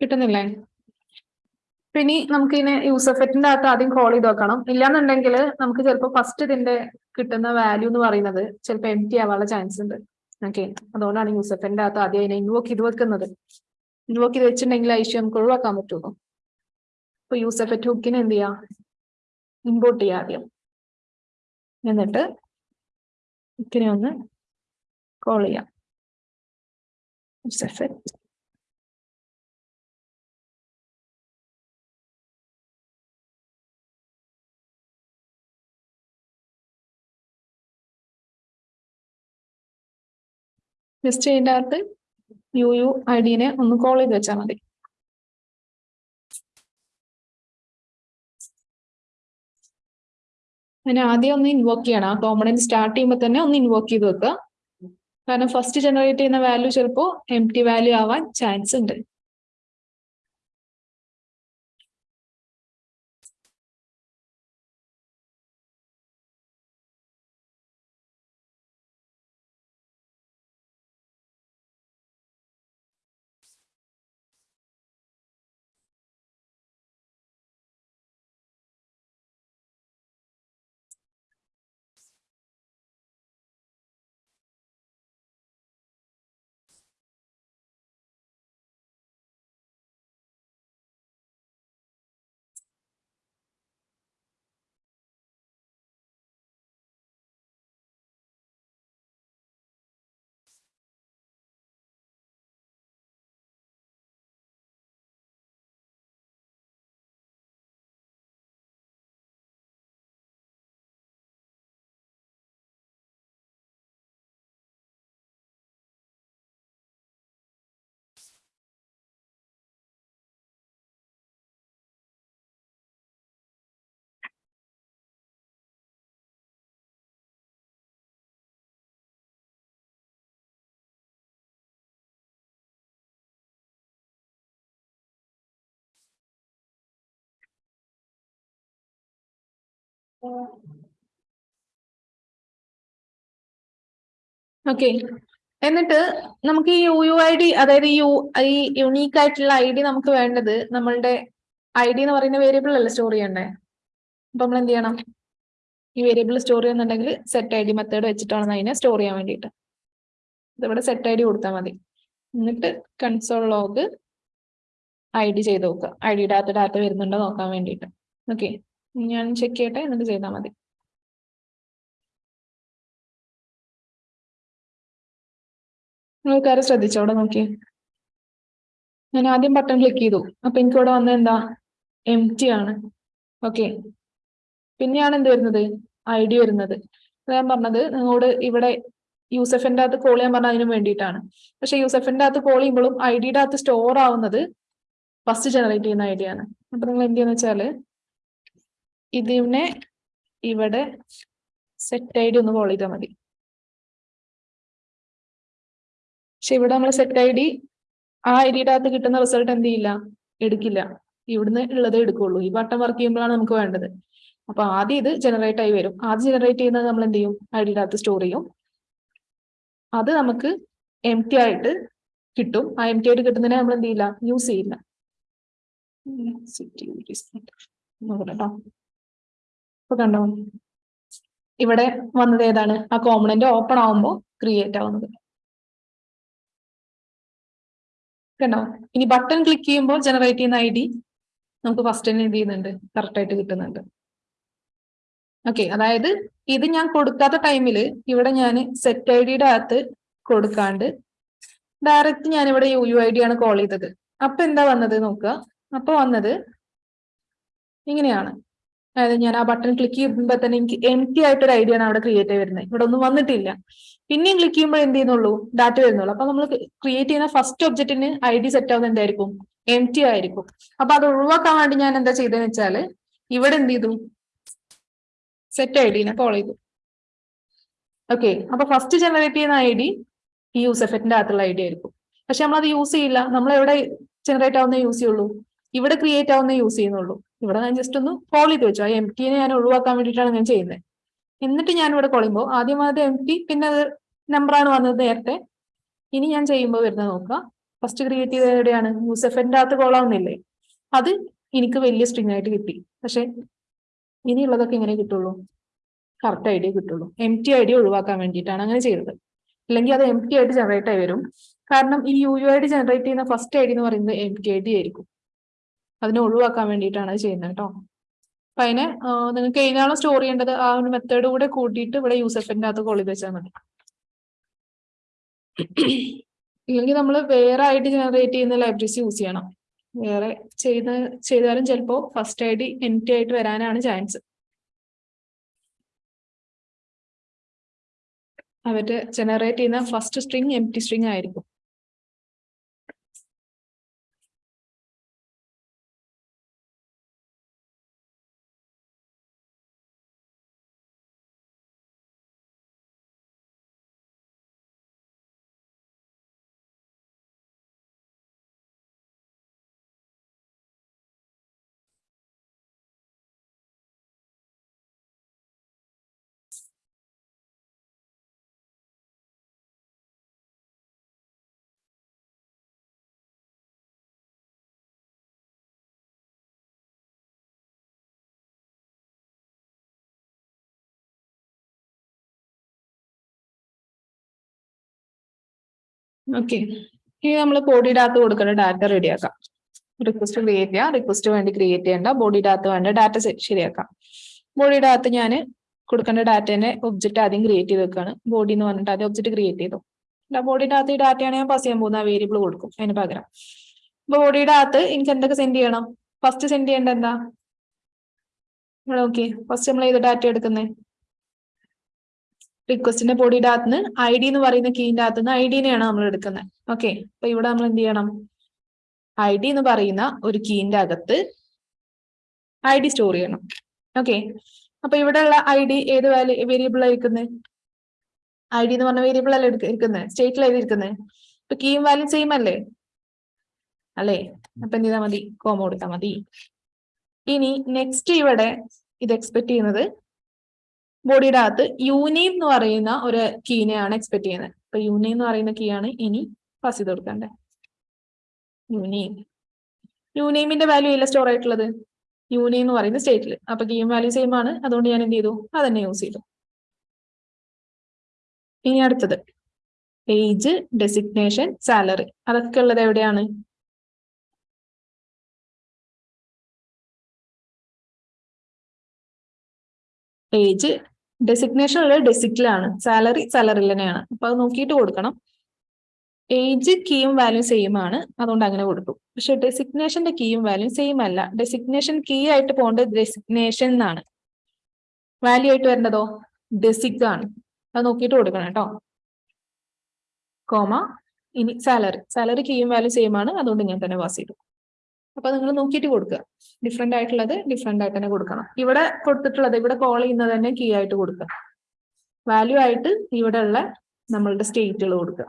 കിട്ടുന്നില്ലേ? പിന്നെ നമുക്ക് ഇതിനെ യൂസ് അകത്ത് ആദ്യം കോൾ ചെയ്ത് നോക്കണം ഇല്ലാന്നുണ്ടെങ്കിൽ നമുക്ക് ചിലപ്പോൾ ഫസ്റ്റ് ഇതിന്റെ കിട്ടുന്ന വാല്യൂ എന്ന് പറയുന്നത് ചിലപ്പോൾ എം ടി ആവാനുള്ള ചാൻസ് ഉണ്ട്. ഓക്കെ അതുകൊണ്ടാണ് യൂസ് അകത്ത് ആദ്യം അതിനെ ഇൻവോക്ക് ചെയ്ത് വെക്കുന്നത്. ഇൻവോക്ക് ചെയ്ത് വെച്ചിട്ടുണ്ടെങ്കിൽ ഐശ്വര്യം നമുക്ക് ഒഴിവാക്കാൻ പറ്റുള്ളൂ അപ്പൊ യൂസ് ഹുക്കിനെ എന്ത് ചെയ്യാം? ഇമ്പോർട്ട് ചെയ്യാം ആദ്യം. എന്നിട്ട് ഹുക്കിനെ ഒന്ന് കോൾ ചെയ്യാം. യൂസ് എഫക്റ്റ് ജസ്റ്റ് ഇതിന്റെ അകത്ത് യു യു ഐ ഡിനെ ഒന്ന് കോൾ ചെയ്ത് വെച്ചാൽ മതി. അതിനെ ആദ്യം ഒന്ന് ഇൻവോക്ക് ചെയ്യണം. ആ കോമ്പണന്റ് സ്റ്റാർട്ട് ചെയ്യുമ്പോൾ തന്നെ ഒന്ന് ഇൻവോക്ക് ചെയ്ത് വെക്കുക. കാരണം ഫസ്റ്റ് ജനറേറ്റ് ചെയ്യുന്ന വാല്യൂ ചിലപ്പോൾ എം ടി വാല്യൂ ആവാൻ ചാൻസ് ഉണ്ട്. ഓക്കെ എന്നിട്ട് നമുക്ക് ഈ യു യു ഐ ഡി അതായത് യു ഈ യുണീക്ക് ആയിട്ടുള്ള ഐ ഡി നമുക്ക് വേണ്ടത് നമ്മളുടെ ഐ ഡി എന്ന് പറയുന്ന വേരിയബിൾ അല്ല സ്റ്റോർ ചെയ്യണ്ടേ? അപ്പൊ നമ്മൾ എന്ത് ചെയ്യണം? ഈ വേരിയബിൾ സ്റ്റോർ ചെയ്യുന്നുണ്ടെങ്കിൽ സെറ്റ് ഐ ഡി മെത്തേഡ് വെച്ചിട്ടാണ് അതിനെ സ്റ്റോർ ചെയ്യാൻ വേണ്ടിയിട്ട്. ഇതിവിടെ സെറ്റ് ഐ ഡി കൊടുത്താൽ മതി. എന്നിട്ട് കൺസോൾ ലോഗ് ഐ ഡി ചെയ്ത് നോക്കുക. ഐ ഡിയുടെ അകത്ത് ഡാറ്റ വരുന്നുണ്ടോ നോക്കാൻ വേണ്ടിയിട്ട്. ഓക്കെ ഞാൻ ചെക്ക് ചെയ്യട്ടെ? എന്നിട്ട് ചെയ്താൽ മതി. നിങ്ങൾക്കാരും ശ്രദ്ധിച്ചോ? അവിടെ നോക്കി ഞാൻ ആദ്യം ബട്ടൺ ക്ലിക്ക് ചെയ്തു. അപ്പൊ എനിക്ക് ഇവിടെ വന്നത് എന്താ? എം ടി ആണ്. ഓക്കെ പിന്നെയാണ് എന്ത് വരുന്നത്? ഐ ഡി വരുന്നത് ഞാൻ പറഞ്ഞത് നിങ്ങളോട് ഇവിടെ യൂസഫിന്റെ അകത്ത് കോൾ ചെയ്യാൻ പറഞ്ഞ അതിന് വേണ്ടിയിട്ടാണ്. പക്ഷെ യൂസഫിന്റെ അകത്ത് കോൾ ചെയ്യുമ്പോഴും ഐ ഡിയുടെ അകത്ത് സ്റ്റോർ ആവുന്നത് ഫസ്റ്റ് ജനറേറ്റ് ചെയ്യുന്ന ഐ ഡി ആണ് അപ്പൊ നിങ്ങൾ എന്ത് ചെയ്യുന്ന വെച്ചാൽ ഇതിനെ ഇവിടെ സെറ്റ് ഐ ഒന്ന് കോൾ ചെയ്താൽ മതി. പക്ഷെ ഇവിടെ നമ്മൾ സെറ്റ് ഐ ഡി ആ ഐ ഡിയുടെ അകത്ത് കിട്ടുന്ന റിസൾട്ട് എന്ത് ചെയ്യില്ല? എടുക്കില്ല. ഇവിടുന്ന് ഉള്ളതേ എടുക്കുള്ളൂ. ഈ ബട്ടൺ വർക്ക് ചെയ്യുമ്പോഴാണ് നമുക്ക് വേണ്ടത്. അപ്പൊ ആദ്യം ഇത് ജനറേറ്റ് ആയി വരും. ആദ്യം ജനറേറ്റ് ചെയ്യുന്നത് നമ്മൾ എന്ത് ചെയ്യും? ഐ ഡിയുടെ അകത്ത് സ്റ്റോർ ചെയ്യും. അത് നമുക്ക് എം ടി ആയിട്ട് കിട്ടും. ആ എം ടി ആയിട്ട് കിട്ടുന്നതിനെ നമ്മൾ എന്ത് ചെയ്യില്ല? യൂസ് ചെയ്യില്ല. ഇപ്പൊ കണ്ടോ? ഇവിടെ വന്നത് ഏതാണ്? ആ കോമ്പണന്റ് ഓപ്പൺ ആവുമ്പോൾ ക്രിയേറ്റ് ആവുന്നത്. കണ്ടോ? ഇനി ബട്ടൺ ക്ലിക്ക് ചെയ്യുമ്പോൾ ജനറേറ്റ് ചെയ്യുന്ന ഐ ഡി നമുക്ക് ഫസ്റ്റ് തന്നെ എന്ത് ചെയ്യുന്നുണ്ട്? കറക്റ്റ് ആയിട്ട് കിട്ടുന്നുണ്ട്. ഓക്കെ അതായത് ഇത് ഞാൻ കൊടുക്കാത്ത ടൈമിൽ ഇവിടെ ഞാൻ സെറ്റ് ഐ ഡിയുടെ അകത്ത് കൊടുക്കാണ്ട് ഡയറക്റ്റ് ഞാൻ ഇവിടെ യു യു ഐ ഡി ആണ് കോൾ ചെയ്തത്. അപ്പൊ എന്താ വന്നത് നോക്കുക? അപ്പൊ വന്നത് ഇങ്ങനെയാണ്. അതായത് ഞാൻ ആ ബട്ടൺ ക്ലിക്ക് ചെയ്യുമ്പോൾ തന്നെ എനിക്ക് എം ടി ആയിട്ടൊരു ഐഡിയ ആണ് അവിടെ ക്രിയേറ്റ് ആയി വരുന്നത്. ഇവിടെ ഒന്നും വന്നിട്ടില്ല. പിന്നെയും ക്ലിക്ക് ചെയ്യുമ്പോൾ എന്ത് ചെയ്യുന്നുള്ളൂ? ഡാറ്റ വരുന്നുള്ളൂ. അപ്പൊ നമ്മൾ ക്രിയേറ്റ് ചെയ്യുന്ന ഫസ്റ്റ് ഒബ്ജക്റ്റിന് ഐ ഡി സെറ്റ് ആവുന്ന എന്തായിരിക്കും? എം ടി ആയിരിക്കും. അപ്പൊ അത് ഒഴിവാക്കാൻ വേണ്ടി ഞാൻ എന്താ ചെയ്തതെന്ന് വെച്ചാൽ ഇവിടെ എന്ത് ചെയ്തു? സെറ്റ് ഐ ഡിനെ കോൾ ചെയ്തു. ഓക്കെ അപ്പൊ ഫസ്റ്റ് ജനറേറ്റ് ചെയ്യുന്ന ഐ ഡി ഈ യൂസ് എഫക്റ്റിന്റെ അകത്തുള്ള ഐ ഡി ആയിരിക്കും. പക്ഷെ നമ്മൾ അത് യൂസ് ചെയ്യില്ല. നമ്മൾ എവിടെ ജനറേറ്റ് ആവുന്ന യൂസ് ചെയ്യുള്ളൂ? ഇവിടെ ക്രിയേറ്റ് ആവുന്ന യൂസ് ചെയ്യുന്നുള്ളൂ. ഇവിടെ ഞാൻ ജസ്റ്റ് ഒന്ന് കോൾ ചെയ്ത് വെച്ചു. ആ എം ഞാൻ ഒഴിവാക്കാൻ വേണ്ടിയിട്ടാണ് ഞാൻ ചെയ്യുന്നത് എന്നിട്ട് ഞാൻ ഇവിടെ കോൾ ചെയ്യുമ്പോൾ ആദ്യം അത് എം ടി പിന്നെ അത് നമ്പറാണ് വന്നത് നേരത്തെ. ഇനി ഞാൻ ചെയ്യുമ്പോൾ വരുന്നത് നോക്കുക. ഫസ്റ്റ് ക്രിയേറ്റ് ചെയ്തത് എവിടെയാണ്? യൂസഫിന്റെ അകത്ത് കോളാവുന്നില്ലേ അത് എനിക്ക് വലിയ സ്ട്രിങ് ആയിട്ട് കിട്ടി. പക്ഷെ ഇനിയുള്ളതൊക്കെ ഇങ്ങനെ കിട്ടുള്ളൂ. കറക്റ്റ് ഐഡിയ കിട്ടുള്ളൂ. എം ടി ഐഡിയ ഒഴിവാക്കാൻ വേണ്ടിയിട്ടാണ് അങ്ങനെ ചെയ്തത്. അല്ലെങ്കിൽ അത് എം ടി ആയിട്ട് ജനറേറ്റ് ആയി വരും. കാരണം ഈ യു യു ആയിട്ട് ജനറേറ്റ് ചെയ്യുന്ന ഫസ്റ്റ് ഐഡി എന്ന് പറയുന്നത് എം ടി ഐ ഡി ആയിരിക്കും. അതിനെ ഒഴിവാക്കാൻ വേണ്ടിയിട്ടാണ് ചെയ്യുന്നത് കേട്ടോ അപ്പൊ അതിനെ നിങ്ങൾക്ക് ഏതാണോ സ്റ്റോർ ചെയ്യേണ്ടത്. ആ ഒരു മെത്തേഡ് കൂടെ കൂട്ടിയിട്ട് ഇവിടെ യൂസഫിന്റെ അകത്ത് കോളി വെച്ചാൽ മതി. ഇല്ലെങ്കിൽ നമ്മൾ വേറെ ആയിട്ട് ജനറേറ്റ് ചെയ്യുന്ന ലൈബ്രറീസ് യൂസ് ചെയ്യണം. വേറെ ചെയ്ത ചെയ്താലും ചിലപ്പോൾ first I D empty ആയിട്ട് വരാനാണ് ചാൻസ് അവർ ജനറേറ്റ് ചെയ്യുന്ന first string empty string ആയിരിക്കും. ഓക്കെ ഇനി നമ്മൾ ബോഡി ഡാറ്റ കൊടുക്കുന്ന ഡാറ്റ റെഡിയാക്കാം റിക്വസ്റ്റ് ക്രിയേറ്റ് ചെയ്യാം റിക്വസ്റ്റ് വേണ്ടി ക്രിയേറ്റ് ചെയ്യേണ്ട ബോഡി ഡാറ്റ വേണ്ട ഡാറ്റ ശരിയാക്കാം. ബോഡി ഡാറ്റ ഞാൻ കൊടുക്കേണ്ട ഡാറ്റേനെ ഒബ്ജക്റ്റ് ആദ്യം ക്രിയേറ്റ് ചെയ്ത് വെക്കുകയാണ് ബോഡി എന്ന് പറഞ്ഞിട്ട് ആദ്യം ഒബ്ജക്റ്റ് ക്രിയേറ്റ് ചെയ്തു. ബോഡിയുടെ അകത്ത് ഈ ഡാറ്റയാണ് ഞാൻ പാസ് ചെയ്യാൻ പോകുന്ന വേരിയബിൾ കൊടുക്കും അതിന് പകരം. ബോഡിയുടെ അകത്ത് എനിക്ക് എന്തൊക്കെ സെൻഡ് ചെയ്യണം? ഫസ്റ്റ് സെൻഡ് ചെയ്യേണ്ട എന്താ? ഓക്കെ ഫസ്റ്റ് നമ്മൾ ഏത് ഡാറ്റ എടുക്കുന്നത് റിക്വസ്റ്റിന്റെ ബോഡിയുടെ അകത്ത് നിന്ന് ഐ ഡി എന്ന് പറയുന്ന കീന്റെ അകത്ത് നിന്ന് ഐ ഡിനെയാണ് നമ്മൾ എടുക്കുന്നത് ഓക്കെ അപ്പൊ ഇവിടെ നമ്മൾ എന്ത് ചെയ്യണം? ഐ ഡി എന്ന് പറയുന്ന ഒരു കീന്റെ അകത്ത് ഐ ഡി സ്റ്റോർ ചെയ്യണം. ഓക്കെ അപ്പൊ ഇവിടെ ഉള്ള ഐ ഡി ഏത് വേരിയബിൾ ആയിരിക്കുന്നത് ഐ ഡി എന്ന് പറഞ്ഞ വേരിയബിൾ അല്ലേ ഇരിക്കുന്നത് സ്റ്റേറ്റിൽ എഴുതിയിരിക്കുന്നത് ഇപ്പൊ കീയും വാല്യൂ സെയിം അല്ലേ? അല്ലേ? അപ്പൊ എന്ത് ചെയ്താൽ മതി? കോമ കൊടുത്താൽ മതി. ഇനി നെക്സ്റ്റ് ഇവിടെ ഇത് എക്സ്പെക്ട് ചെയ്യുന്നത് ബോഡിയുടെ അകത്ത് യൂനെയിം എന്ന് പറയുന്ന ഒരു കീനെയാണ് എക്സ്പെക്ട് ചെയ്യുന്നത്. അപ്പൊ യൂനി എന്ന് പറയുന്ന കീ ആണ് ഇനി പാസ് ചെയ്ത് കൊടുക്കേണ്ടത് യൂനെയിം യൂനെയിമിന്റെ വാല്യൂ ഇല്ല സ്റ്റോർ ആയിട്ടുള്ളത്? യൂനി എന്ന് പറയുന്ന സ്റ്റേറ്റിൽ അപ്പൊ കീം വാല്യൂ സെയിം ആണ്. അതുകൊണ്ട് ഞാൻ എന്ത് ചെയ്തു? അതന്നെ യൂസ് ചെയ്തു. ഇനി അടുത്തത്. ഏജ് ഡെസിഗ്നേഷൻ സാലറി അതൊക്കെ ഉള്ളത് എവിടെയാണ്? ഏജ് ഡെസിഗ്നേഷൻ ഉള്ളത് ഡെസിക്കിലാണ് സാലറി സാലറി തന്നെയാണ്. അപ്പൊ അത് നോക്കിയിട്ട് കൊടുക്കണം. ഏജ് കീയും വാല്യൂ സെയിം ആണ്. അതുകൊണ്ട് അങ്ങനെ കൊടുത്തു. പക്ഷെ ഡെസിഗ്നേഷന്റെ കീയും വാല്യൂ സെയിം അല്ല. ഡെസിഗ്നേഷൻ കീ ആയിട്ട് പോകേണ്ടത് ഡെസിഗ്നേഷൻ എന്നാണ്. വാല്യൂ ആയിട്ട് വരേണ്ടതോ? ഡെസിക് ആണ്. അത് നോക്കിയിട്ട് കൊടുക്കണം കേട്ടോ. കോമ ഇനി സാലറി സാലറി കീയും വാല്യൂ സെയിം ആണ്. അതുകൊണ്ട് ഞാൻ തന്നെ പാസ് ചെയ്തു. അപ്പൊ നിങ്ങൾ നോക്കിയിട്ട് കൊടുക്കുക. ഡിഫറെന്റ് ആയിട്ടുള്ളത് ഡിഫറെന്റ് ആയിട്ട് തന്നെ കൊടുക്കണം. ഇവിടെ കൊടുത്തിട്ടുള്ളത് ഇവിടെ കോൾ ചെയ്യുന്നത് തന്നെ കീ ആയിട്ട് കൊടുക്കുക. വാല്യൂ ആയിട്ട് ഇവിടെ ഉള്ള നമ്മളുടെ സ്റ്റേറ്റുകൾ കൊടുക്കുക.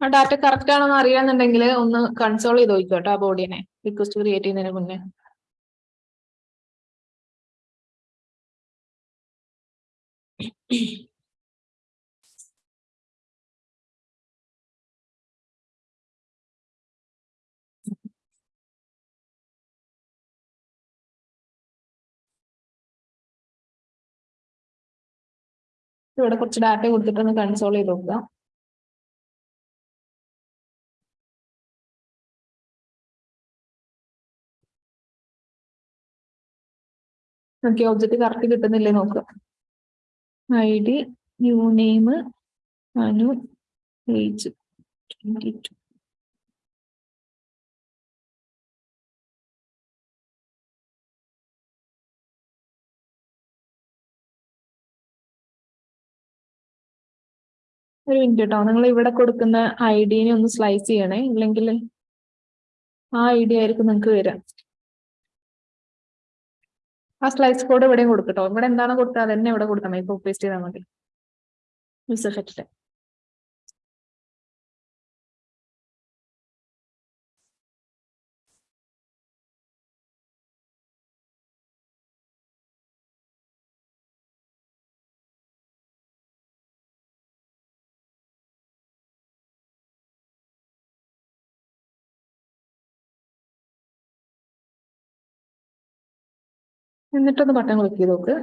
ആ ഡാറ്റ കറക്റ്റ് ആണെന്ന് അറിയാന്നുണ്ടെങ്കിൽ ഒന്ന് കൺസോൾ ചെയ്ത് നോക്കിക്കോട്ടെ ആ ബോഡിനെ റിക്വസ്റ്റ് ക്രിയേറ്റ് ചെയ്യുന്നതിന് മുന്നേ. ഇവിടെ കുറച്ച് ഡാറ്റ കൊടുത്തിട്ടൊന്ന് കൺസോൾ ചെയ്ത് നോക്കുക. നോക്കി ഒബ്ജക്റ്റ് കറക്റ്റ് കിട്ടുന്നില്ലേ നോക്കുക I D U name Anu age twenty two. ഒരു മിനിറ്റ് കേട്ടോ നിങ്ങൾ ഇവിടെ കൊടുക്കുന്ന ഐ ഡിനെ ഒന്ന് സ്ലൈസ് ചെയ്യണേ. ഇല്ലെങ്കിൽ ആ ഐ ഡി ആയിരിക്കും നിങ്ങൾക്ക് വരിക. ആ സ്ലൈസ് കോഡ് ഇവിടെയും കൊടുക്കട്ടോ ഇവിടെ എന്താണ് കൊടുത്തത് അതന്നെ ഇവിടെ കൊടുത്താൽ മതി. പേസ്റ്റ് ചെയ്താൽ മതി. മിസ് എഫക്റ്റ് എന്നിട്ടൊന്ന് ബട്ടൺ ക്ലിക്ക് ചെയ്ത് നോക്ക്.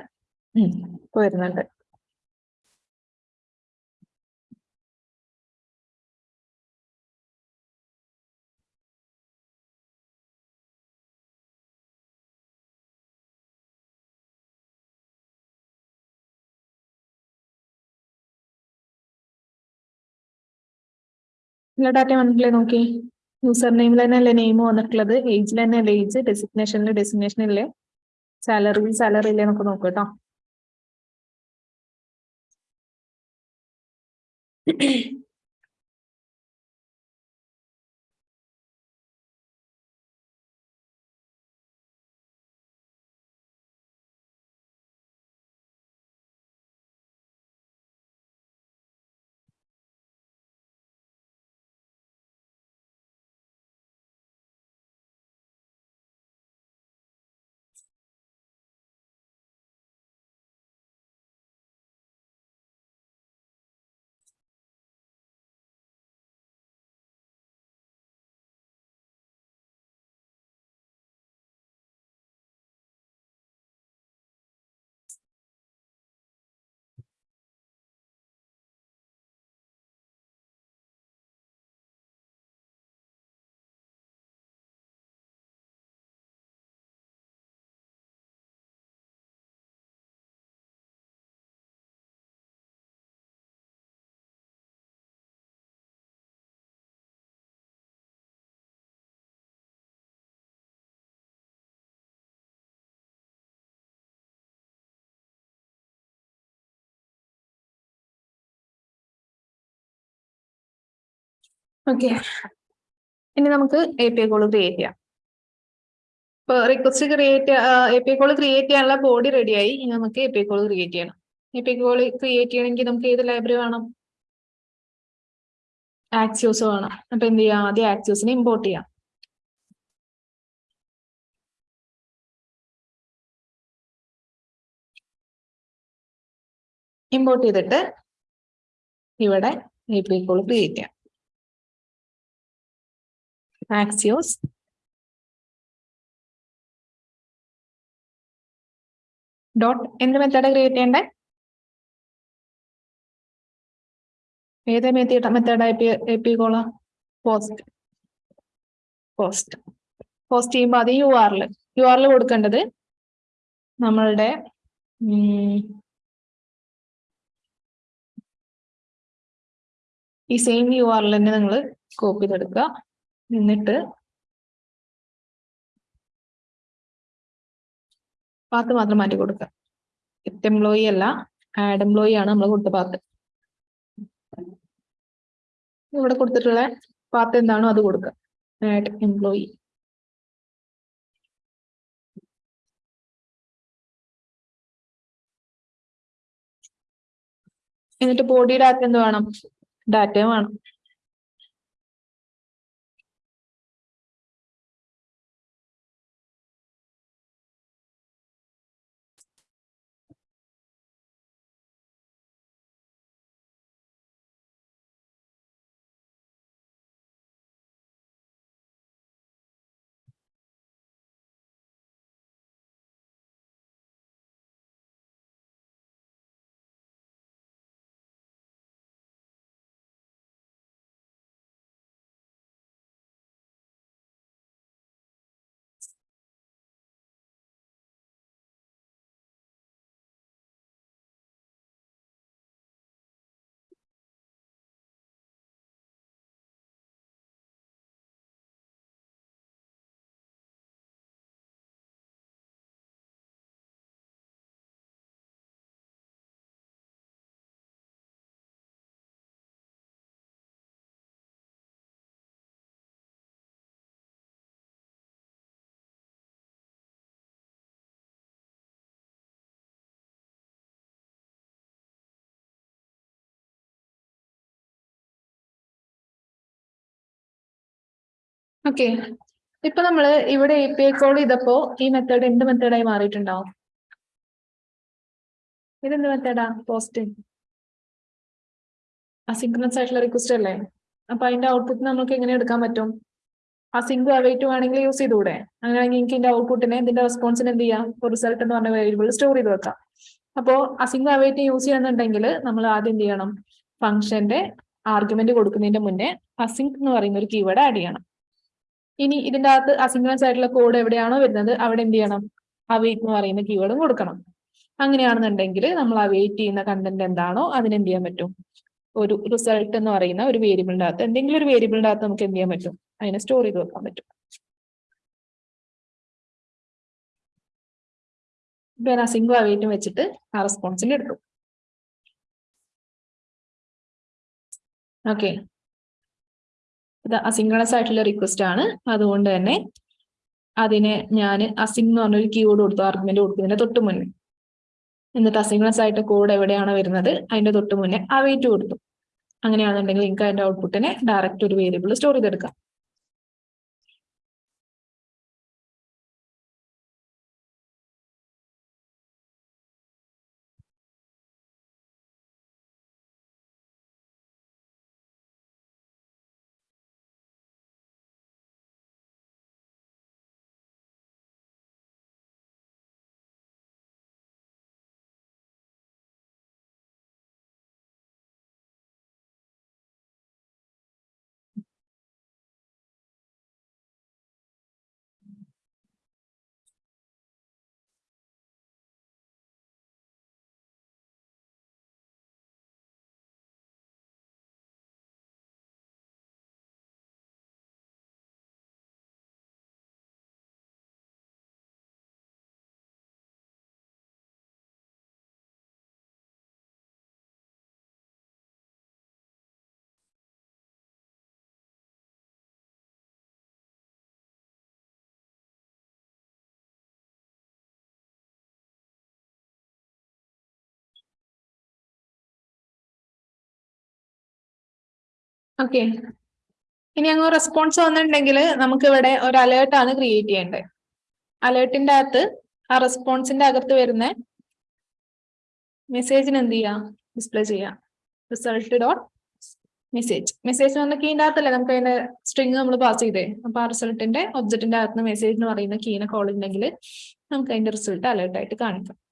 ഇപ്പൊ വരുന്നുണ്ട്. എല്ലാ ഡാറ്റയും വന്നിട്ടില്ലേ നോക്കി? യൂസർ നെയിമിൽ തന്നെ അല്ലേ നെയിം വന്നിട്ടുള്ളത്? ഏജിൽ തന്നെ അല്ലേ? ഏജ് ഡെസിഗ്നേഷനിൽ ഡെസിഗ്നേഷൻ ഇല്ലേ? സാലറി സാലറി ഇല്ലേ നമുക്ക് നോക്കാം കേട്ടോ. ഓക്കെ ഇനി നമുക്ക് എ പി കോൾ ക്രിയേറ്റ് ചെയ്യാം. ഇപ്പൊ request create A P call create ചെയ്യാനുള്ള ബോഡി റെഡിയായി ഇനി നമുക്ക് എ പി കോൾ ക്രിയേറ്റ് ചെയ്യണം. എ പി കോൾ ക്രിയേറ്റ് ചെയ്യണമെങ്കിൽ നമുക്ക് ഏത് ലൈബ്രറി വേണം? ആക്സ്യൂസ് വേണം. അപ്പൊ എന്ത് ചെയ്യാം? ആദ്യം ആക്സ്യൂസിനെ ഇമ്പോർട്ട് ചെയ്യാം. ഇമ്പോർട്ട് ചെയ്തിട്ട് ഇവിടെ എ പി കോൾ ക്രിയേറ്റ് ചെയ്യാം. ആക്സിയോസ്. ഡോട്ട് എന്ത് മെത്തേഡ് ക്രിയേറ്റ് ചെയ്യണ്ടേ? ഏത് method method A P call? Post post post ചെയ്യുമ്പോൾ അത് യു ആറിൽ യു ആറിൽ കൊടുക്കേണ്ടത് നമ്മളുടെ ഈ സെയിം യു ആറിൽ തന്നെ നിങ്ങൾ കോപ്പി ചെയ്തെടുക്കുക. എന്നിട്ട് പാത്ത് മാത്രം മാറ്റി കൊടുക്കുക. ഗെറ്റ് എംപ്ലോയി അല്ല ആഡ് എംപ്ലോയി ആണ് നമ്മൾ കൊടുത്ത പാത്ത്. ഇവിടെ കൊടുത്തിട്ടുള്ള പാത്ത് എന്താണോ അത് കൊടുക്കുക. ആഡ് എംപ്ലോയി എന്നിട്ട് ബോഡി ഡാറ്റ എന്ത് വേണം? ഡാറ്റ വേണം. ഓക്കെ ഇപ്പൊ നമ്മൾ ഇവിടെ എ പി ഐ കോൾ ചെയ്തപ്പോ ഈ മെത്തേഡ് എന്ത് മെത്തേഡായി മാറിയിട്ടുണ്ടാവും ഇതെന്ത് മെത്തേഡാ പോസ്റ്റ് അസിങ്ക്രണസ് ആയിട്ടുള്ള റിക്വസ്റ്റ് അല്ലേ? അപ്പൊ അതിന്റെ ഔട്ട്പുട്ട് നമുക്ക് എങ്ങനെ എടുക്കാൻ പറ്റും? അസിങ്ക് അവൈറ്റ് വേണമെങ്കിൽ യൂസ് ചെയ്തുകൂടെ? അങ്ങനെയാണെങ്കിൽ എനിക്ക് ഇതിന്റെ ഔട്ട്പുട്ടിനെ ഇതിന്റെ റെസ്പോൺസിന് എന്ത് ചെയ്യാം? റിസൾട്ട് എന്ന് പറഞ്ഞ വേരിയബിൾ സ്റ്റോർ ചെയ്ത് വെക്കാം. അപ്പോ അസിങ്ക് അവൈറ്റ് യൂസ് ചെയ്യണമെന്നുണ്ടെങ്കിൽ നമ്മൾ ആദ്യം എന്ത് ചെയ്യണം? ഫംഗ്ഷന്റെ ആർഗ്യുമെന്റ് കൊടുക്കുന്നതിന്റെ മുന്നേ അസിങ്ക് എന്ന് പറയുന്ന ഒരു കീവേഡ് ആഡ് ചെയ്യണം. ഇനി ഇതിന്റെ അകത്ത് അസിംഗ്രൻസ് ആയിട്ടുള്ള കോഡ് എവിടെയാണോ വരുന്നത് അവിടെ എന്ത് ചെയ്യണം? അവൈറ്റ് എന്ന് പറയുന്ന കീവേഡും കൊടുക്കണം. അങ്ങനെയാണെന്നുണ്ടെങ്കിൽ നമ്മൾ അവൈറ്റ് ചെയ്യുന്ന കണ്ടന്റ് എന്താണോ അതിന് എന്ത് ചെയ്യാൻ പറ്റും? ഒരു റിസൾട്ട് എന്ന് പറയുന്ന ഒരു വേരിയബിളിന്റെ അകത്ത് എന്തെങ്കിലും ഒരു വേരിയബിളിന്റെ അകത്ത് നമുക്ക് എന്ത് ചെയ്യാൻ പറ്റും? അതിനെ സ്റ്റോർ ചെയ്ത് വെക്കാൻ പറ്റും. സിംഗിൾ അവൈറ്റും വെച്ചിട്ട് ആ റെസ്പോൺസിൽ എടുക്കും ഓക്കെ ഇത് അസിങ്കണസ് ആയിട്ടുള്ള റിക്വസ്റ്റ് ആണ്. അതുകൊണ്ട് തന്നെ അതിനെ ഞാൻ അസിങ് എന്ന് പറഞ്ഞൊരു കീവേഡ് കൊടുത്തു ആർഗ്യുമെന്റ് കൊടുക്കുന്നതിന്റെ തൊട്ട് മുന്നേ എന്നിട്ട് അസിങ്കളസ് ആയിട്ട് കോഡ് എവിടെയാണ് വരുന്നത്? അതിന്റെ തൊട്ട് മുന്നേ അവൈറ്റ് കൊടുത്തു. അങ്ങനെയാണെന്നുണ്ടെങ്കിൽ നിങ്ങൾക്ക് അതിന്റെ ഔട്ട്പുട്ടിനെ ഡയറക്റ്റ് ഒരു വേരിയബിൾ സ്റ്റോർ ചെയ്തെടുക്കാം. ഓക്കെ ഇനി അങ്ങ് റെസ്പോൺസ് വന്നിട്ടുണ്ടെങ്കിൽ നമുക്ക് ഇവിടെ ഒരു അലേർട്ട് ആണ് ക്രിയേറ്റ് ചെയ്യേണ്ടത്. അലേർട്ടിന്റെ അകത്ത് ആ റെസ്പോൺസിന്റെ അകത്ത് വരുന്ന മെസ്സേജിന് എന്ത് ചെയ്യാം? ഡിസ്പ്ലേ ചെയ്യാം. റിസൾട്ട് ഡോട്ട് മെസ്സേജ് മെസ്സേജ് വന്ന കീന്റെ അകത്തല്ലേ? നമുക്ക് അതിന്റെ സ്ട്രിങ് നമ്മൾ പാസ് ചെയ്തേ. അപ്പൊ ആ റിസൾട്ടിന്റെ ഒബ്ജക്റ്റിന്റെ അകത്ത് മെസ്സേജ് എന്ന് പറയുന്ന കീനെ കോൾ ഉണ്ടെങ്കിൽ നമുക്ക് അതിന്റെ റിസൾട്ട് അലേർട്ടായിട്ട് കാണിക്കാം.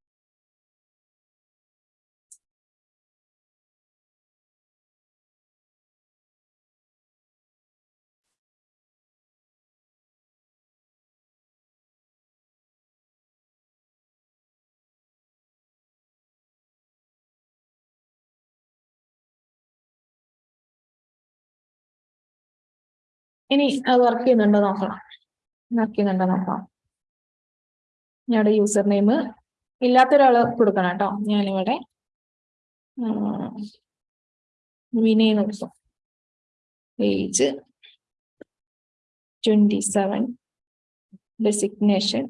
ഇനി അത് വർക്ക് ചെയ്യുന്നുണ്ടോ നോക്കണം. വർക്ക് ചെയ്യുന്നുണ്ടോ നോക്കാം ഞങ്ങളുടെ യൂസർ നെയിം ഇല്ലാത്ത ഒരാൾ കൊടുക്കണം കേട്ടോ. ഞാനിവിടെ വിനയ് നോക്കാം age twenty seven designation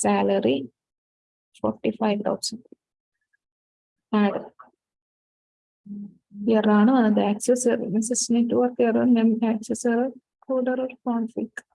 salary forty five thousand add error ആണ് വന്നത് access message network error access error code error config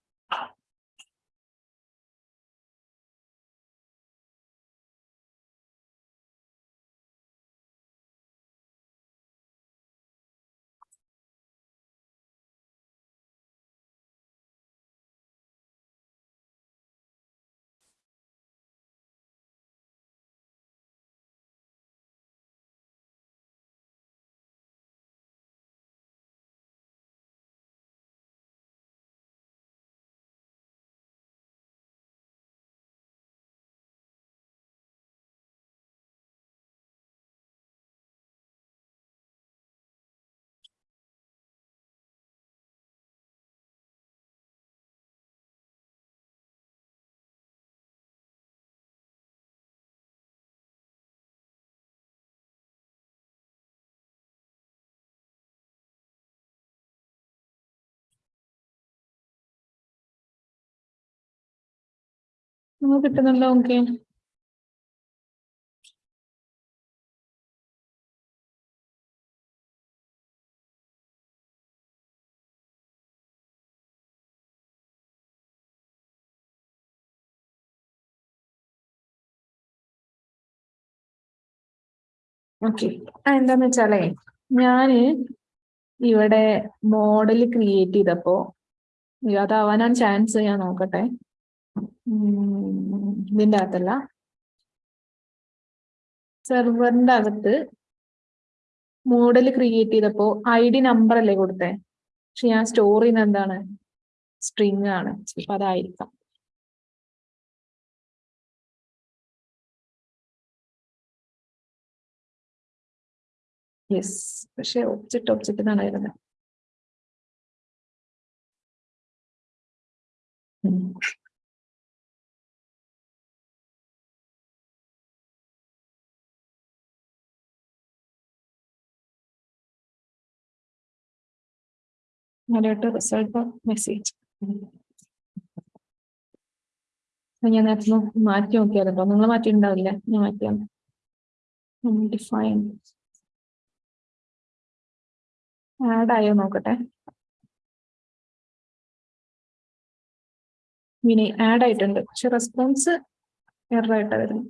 നമുക്ക് കിട്ടുന്നുണ്ടോ? ഓക്കെ. ഓക്കെ. എന്താന്ന് വെച്ചാലേ ഞാൻ ഇവിടെ മോഡൽ ക്രിയേറ്റ് ചെയ്തപ്പോ അതാവാനാണ് ചാൻസ് ഞാൻ നോക്കട്ടെ. ഉം, ഇതിന്റെ അകത്തല്ല സെർവറിന്റെ അകത്ത് മോഡൽ ക്രിയേറ്റ് ചെയ്തപ്പോ ഐ ഡി നമ്പർ അല്ലേ കൊടുത്തേ? പക്ഷെ ഞാൻ സ്റ്റോർ ചെയ്യുന്ന എന്താണ്? സ്ട്രിങ് ആണ്. അപ്പൊ അതായിരിക്കാം. യെസ് പക്ഷെ ഒബ്ജക്റ്റ് ഒബ്ജക്റ്റ് എന്നാണ് വരുന്നത്. ഉം. result റിസൾട്ട് മെസ്സേജ് ഞാൻ നേരത്തെ മാറ്റി നോക്കിയാലോ നിങ്ങൾ മാറ്റിയിട്ടുണ്ടാവില്ല? ഞാൻ മാറ്റിയാണ് ഡിഫൈൻ ആഡ് ആയോ നോക്കട്ടെ? ഇനി ആഡ് ആയിട്ടുണ്ട്. പക്ഷെ റെസ്പോൺസ് എറർ ആയിട്ടാണ് വരുന്നത്.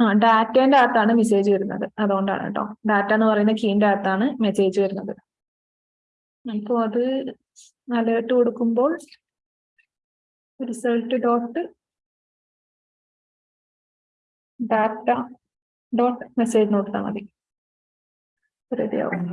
ആ ഡാറ്റേന്റെ അകത്താണ് മെസ്സേജ് വരുന്നത്. അതുകൊണ്ടാണ് കേട്ടോ. ഡാറ്റ എന്ന് പറയുന്ന കീന്റെ അകത്താണ് മെസ്സേജ് വരുന്നത്. അപ്പോൾ അത് അലേർട്ട് കൊടുക്കുമ്പോൾ result dot data dot message കൊടുത്താൽ മതി. റെഡിയാവും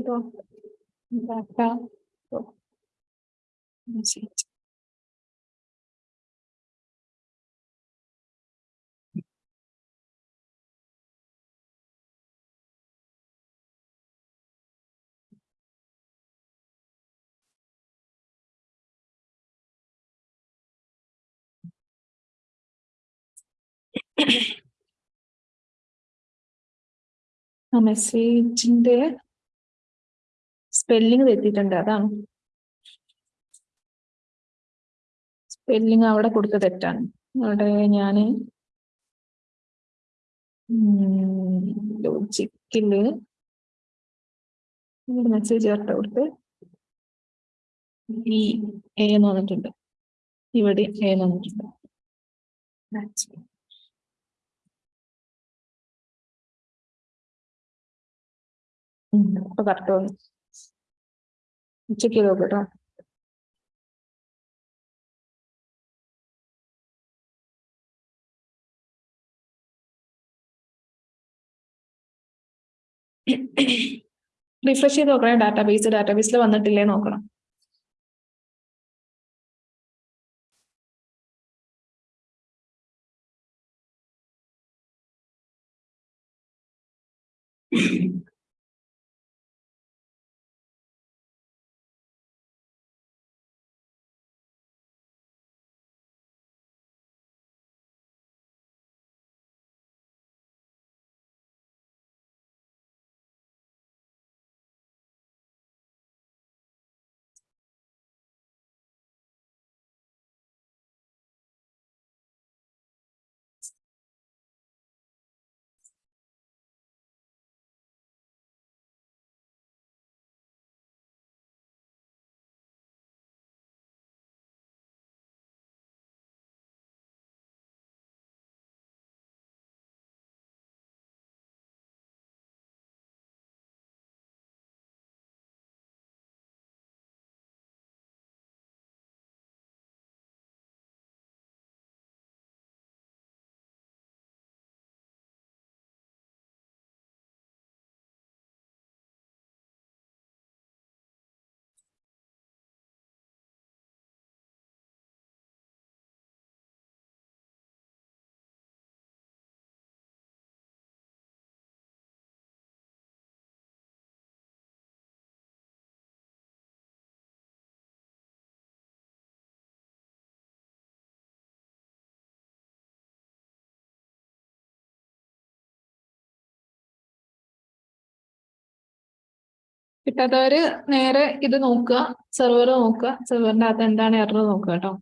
ഉം. ഇതോ ഡാറ്റ മെസ്സേജ് ആ മെസ്സേജിന്റെ സ്പെല്ലിംഗ് തെറ്റിയിട്ടുണ്ട് അതാണ്. സ്പെല്ലിംഗ് അവിടെ കൊടുത്ത തെറ്റാണ്. അവിടെ ഞാൻ ലോജിക്കിൽ മെസ്സേജ് ചേർത്ത് കൊടുത്ത് ഈ എ എന്ന് വന്നിട്ടുണ്ട്. ഇവിടെ എ എന്ന് വന്നിട്ടുണ്ട്. അപ്പൊ കറക്റ്റ് വന്നു. ചെക്ക് ചെയ്ത് നോക്കട്ടോ റിഫ്രഷ് ചെയ്ത് നോക്കണേ. ഡാറ്റാബേസ് ഡാറ്റാബേസിൽ വന്നിട്ടില്ലേ നോക്കണം. കിട്ടാത്തവര് നേരെ ഇത് നോക്കുക സെർവർ നോക്കുക സെർവറിന്റെ അകത്ത് എന്താണ് എറർ നോക്കുക കേട്ടോ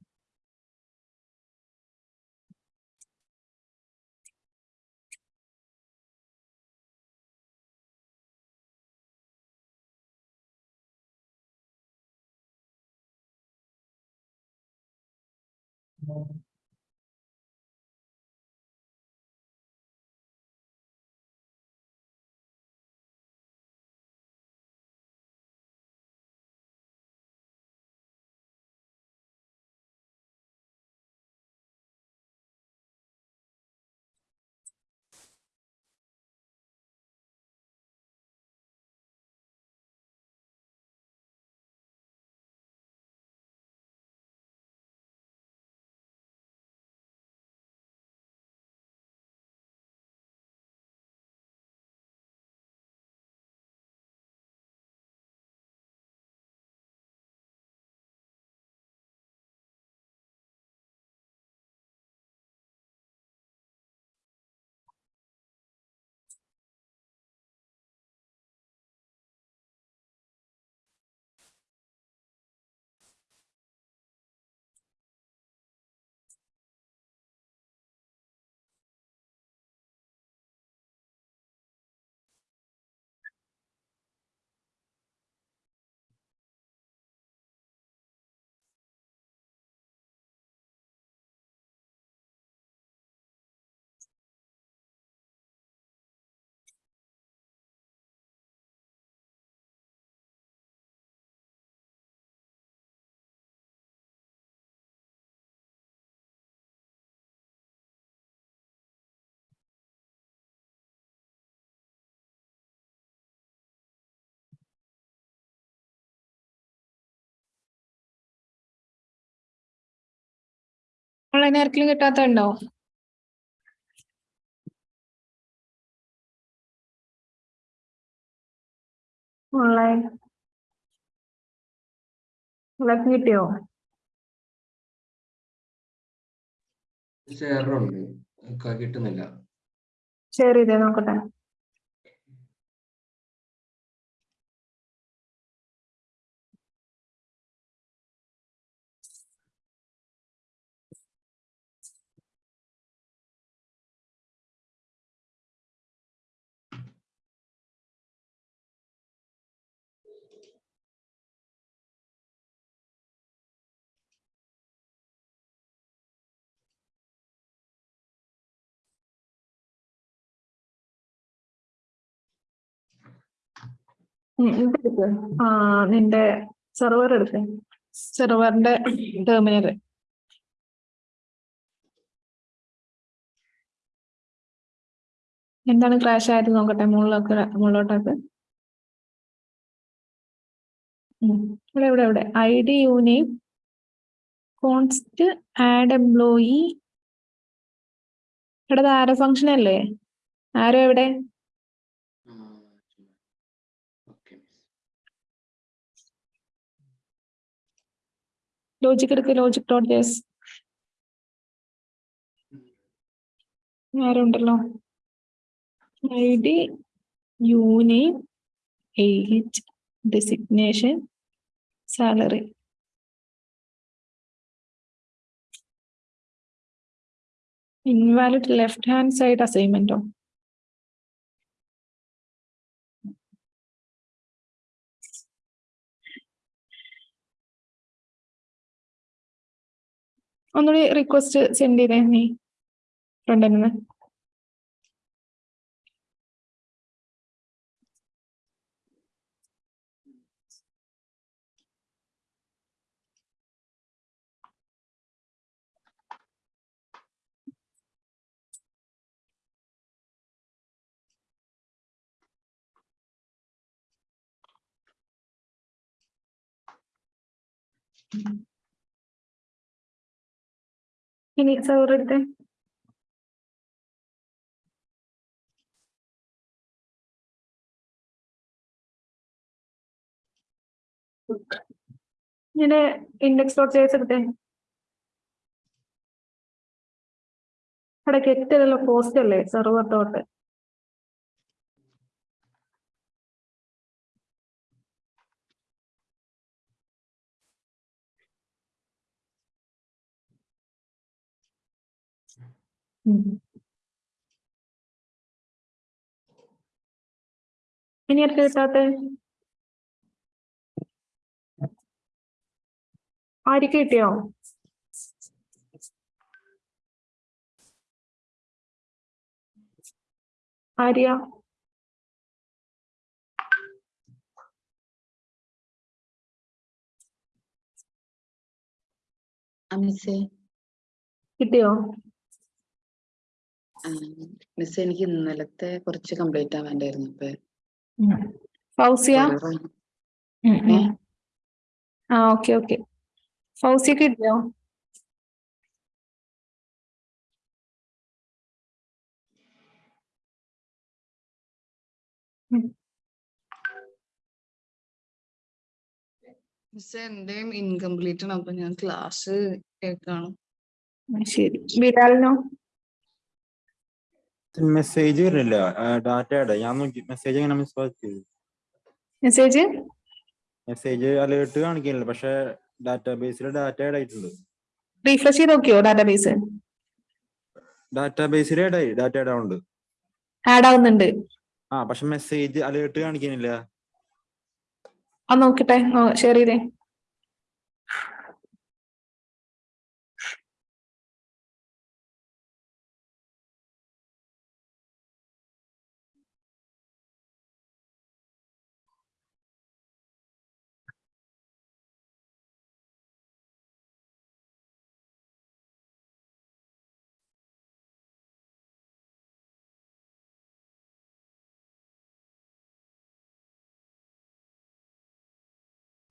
ഓൺലൈൻ ആർക്കെങ്കിലും കിട്ടാത്തുണ്ടോ ഓൺലൈൻ കിട്ടിയോ? കിട്ടുന്നില്ല. ഷെയർ ചെയ്തേ നോക്കട്ടെ. നിന്റെ സെർവർ സെർവറിന്റെ ടെർമിനൽ എന്താണ് ക്രാഷ് ആയത് നോക്കട്ടെ മുകളിലൊക്കെ മുകളിലോട്ടൊക്കെ. ഇവിടെ ഇവിടെ ഇവിടെ. ഐ ഡി യൂണിയും കോൺസ്റ്റ് ആഡ് എംപ്ലോയി ഇവിടെ ആരോ ഫംഗ്ഷൻ അല്ലേ? ആരോ എവിടെ? ലോജിക് എടുക്ക് logic dot JS ആരുണ്ടല്ലോ I D union age designation salary invalid left hand side അസൈൻമെന്റോ ഒന്നുകൂടി റിക്വസ്റ്റ് സെൻഡ് ചെയ്തേ നീ. ഫ്രണ്ടിൽ നിന്ന് ഇനി എടുത്തേ ഇങ്ങനെ ഇൻഡെക്സ് ഡോട്ട് ചേസ് എടുത്തേ. അവിടെ കെറ്റല്ലോ പോസ്റ്റ് അല്ലേ സെർവർ ഡോട്ട് ഉം. ഇനി ആർക്ക് കിട്ടാത്ത ആർക്ക് കിട്ടിയോ? ആര്യ? മിസ്സേ കിട്ടിയോ? മിസ് എനിക്ക് ഇന്നലത്തെ കുറച്ച് കംപ്ലീറ്റ് ആവാണ്ടായിരുന്നു അപ്പൊ ഫൗസിയ? ഓരോ ഉം, ഉം. ഏ? ആ ഓക്കെ ഓക്കെ. ഫൗസിയ കിട്ടിയോ? മിസ് എന്റെയും ഇൻകംപ്ലീറ്റ് ആണ്. അപ്പൊ ഞാൻ ക്ലാസ് കേൾക്കാണ്. ശരി. ബിലാലിനോ? മെസ്സേജ് വരുന്നില്ല ഡാറ്റയുടെ ഞാൻ നോക്കി. മെസ്സേജ് എങ്ങനെ മിസ് ചെയ്തു മെസ്സേജ് മെസ്സേജ് അലേർട്ട് കാണിക്കുന്നില്ല പക്ഷെ ഡാറ്റാബേസിൽ ഡാറ്റ ആഡ് ആയിട്ടുണ്ട് റീഫ്രഷ് ചെയ്ത് നോക്കിയോ ഡാറ്റാബേസ് ഡാറ്റാബേസിൽ ആഡ് ആയി ഡാറ്റ ആഡ് ആവുന്നുണ്ട് ആഡ് ആവുന്നുണ്ട്. ആ പക്ഷെ മെസ്സേജ് അലേർട്ട് കാണിക്കുന്നില്ല ആ നോക്കട്ടെ. ഷെയർ ചെയ്തേ.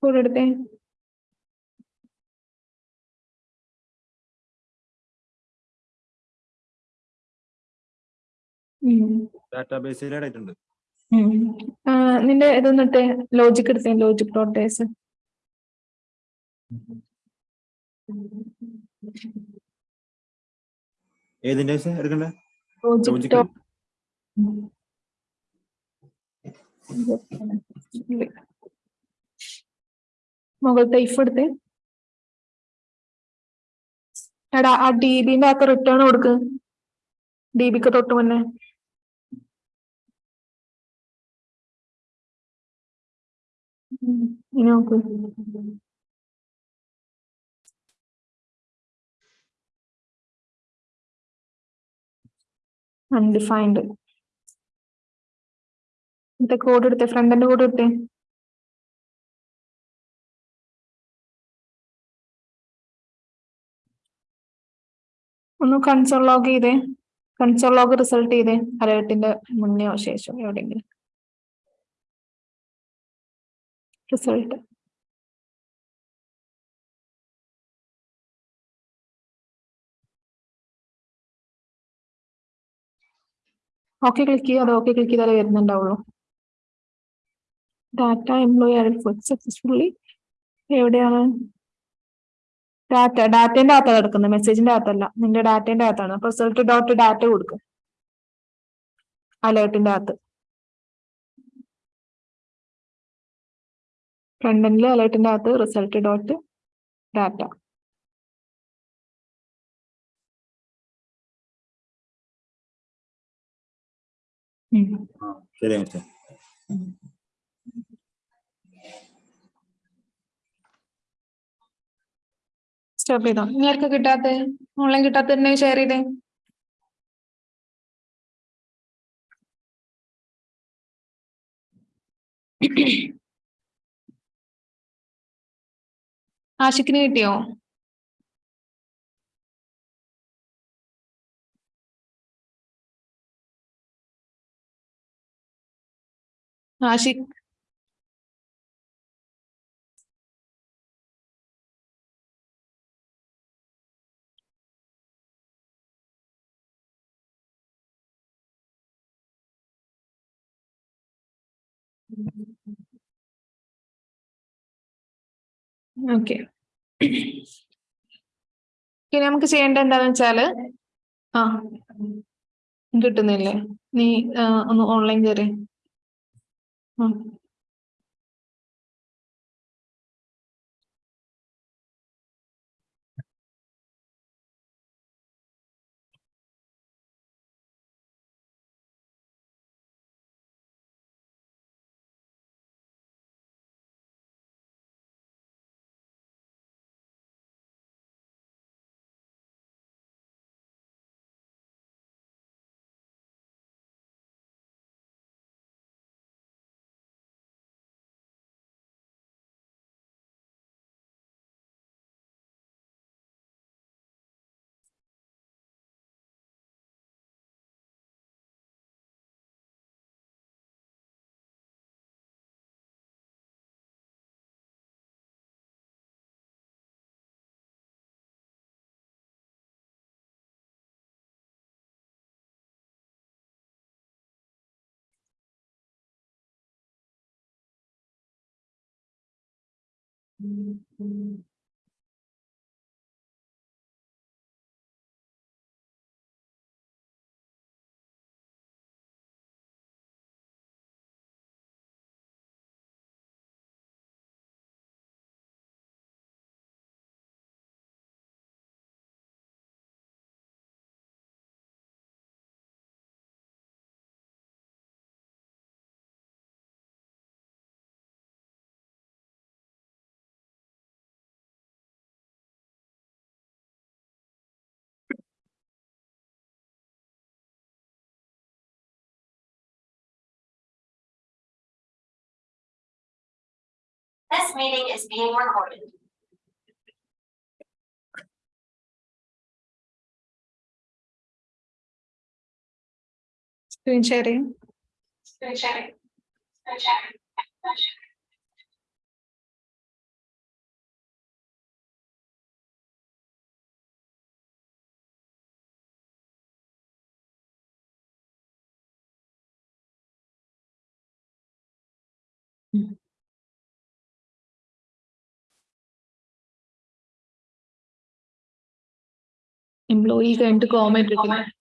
കൂടെ എടുത്തേ? हैं ഡാറ്റാബേസിൽ ആഡ് ആയിട്ടുണ്ട്. നിന്റെ ഇതൊന്നിട്ട് ലോജിക് എടുത്തേ ലോജിക് ഡോട്ട് ഡേസ് ഏതിന്റെ എടുക്കണ്ടേ? ലോജിക്. ഡോട്ട് മുകളിലത്തെ ഇഫ് എടുത്ത്. എടാ ആ ഡി ബിന്റെ അകത്ത് റിട്ടേൺ കൊടുക്ക്. ഡി ബിക്ക് തൊട്ട് മുന്നേ. ഇനി നോക്ക്. അൺഡിഫൈൻഡ് കോഡ് എടുത്തേ ഫ്രണ്ടിന്റെ കോഡ് എടുത്തേ. ഒന്ന് കൺസോൾ ലോഗ് ചെയ്തേ. കൺസോൾ ലോഗ് റിസൾട്ട് ചെയ്തേ. അലേർട്ടിന്റെ മുന്നെയോ ശേഷമോ എവിടെയെങ്കിലും. റിസൾട്ട് ഓക്കെ ക്ലിക്ക് ചെയ്യുക അത് ഓക്കെ ക്ലിക്ക് ചെയ്താലേ വരുന്നുണ്ടാവുള്ളൂ. ഡാറ്റ എംപ്ലോയി സക്സസ്ഫുള്ളി എവിടെയാണ്? ഡാറ്റ ഡാറ്റേന്റെ അകത്താണ് കിടക്കുന്നത്. മെസ്സേജിന്റെ അകത്തല്ല. നിന്റെ ഡാറ്റേന്റെ അകത്താണ്. അപ്പൊ റിസൾട്ട് ഡോട്ട് ഡാറ്റ കൊടുക്കും. അലേർട്ടിന്റെ അകത്ത്. ഫ്രണ്ടിൽ അലേർട്ടിന്റെ അകത്ത് റിസൾട്ട് ഡോട്ട് ഡാറ്റ ശരി സ്റ്റോപ്പ് ചെയ്തോ. ഇനി ആർക്കാ കിട്ടാത്ത? ഓൺലൈൻ കിട്ടാത്ത ഷെയർ ചെയ്തേ. ആഷിക്കിന് കിട്ടിയോ? ആഷിഖ് ഓക്കെ. ഇനി നമുക്ക് ചെയ്യേണ്ട എന്താന്ന് വെച്ചാൽ ആ കിട്ടുന്നില്ലേ? നീ ഒന്ന് ഓൺലൈൻ കയറി ആ. This meeting is being recorded. Screen sharing. Screen sharing. Screen sharing. Mm-hmm. Employee കഴിഞ്ഞിട്ട് കോമന്റ് ഇരിക്കുന്നത്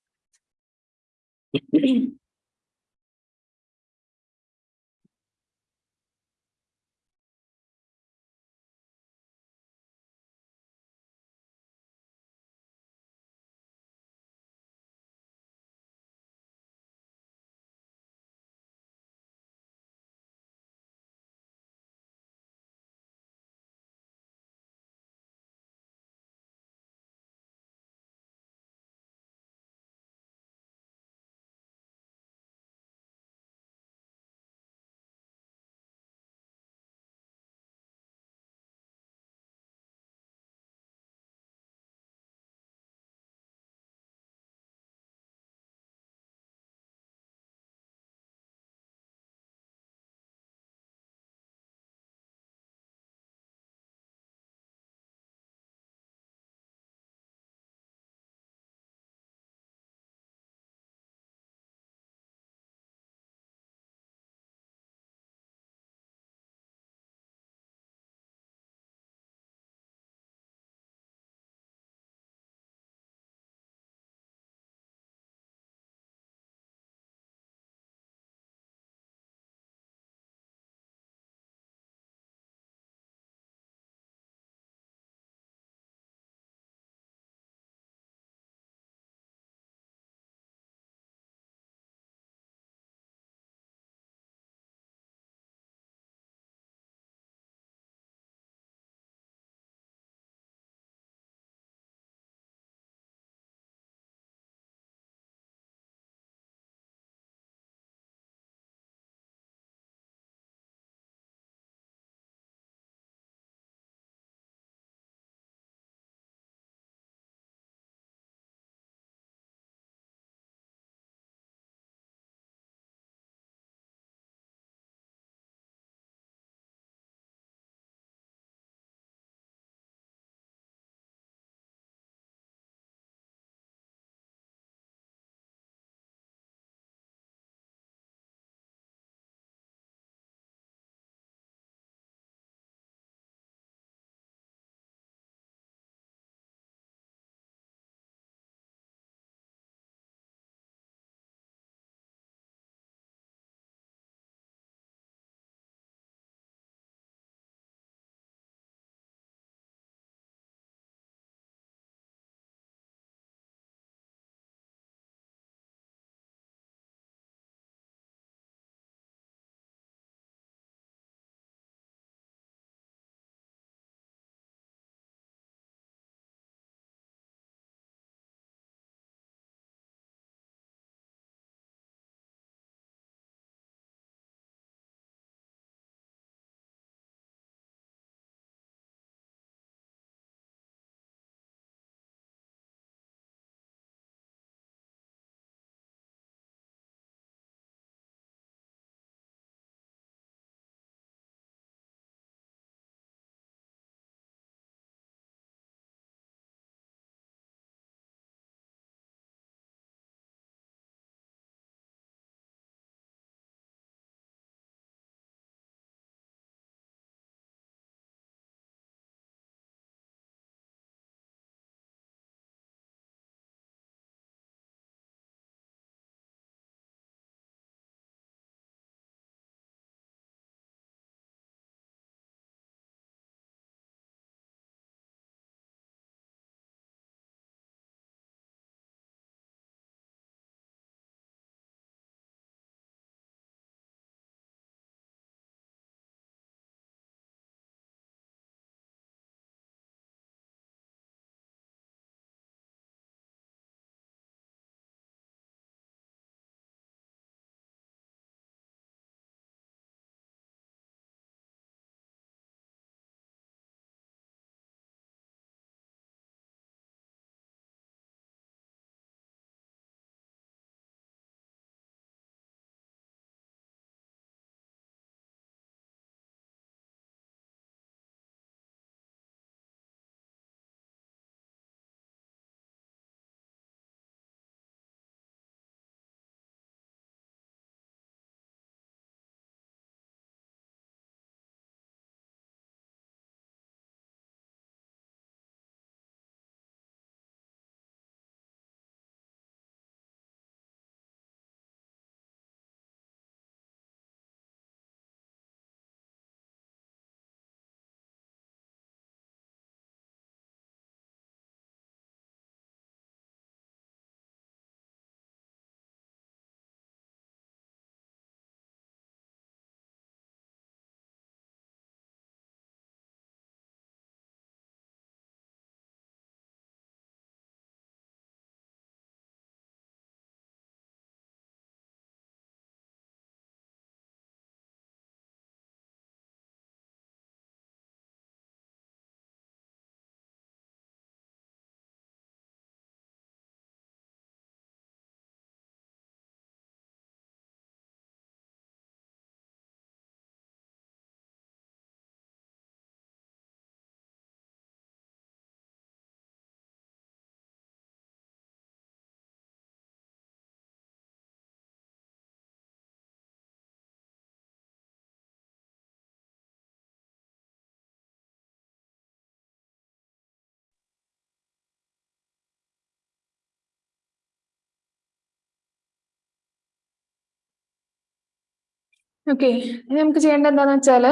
ഓക്കെ നമുക്ക് ചെയ്യേണ്ടത് എന്താന്ന് വെച്ചാൽ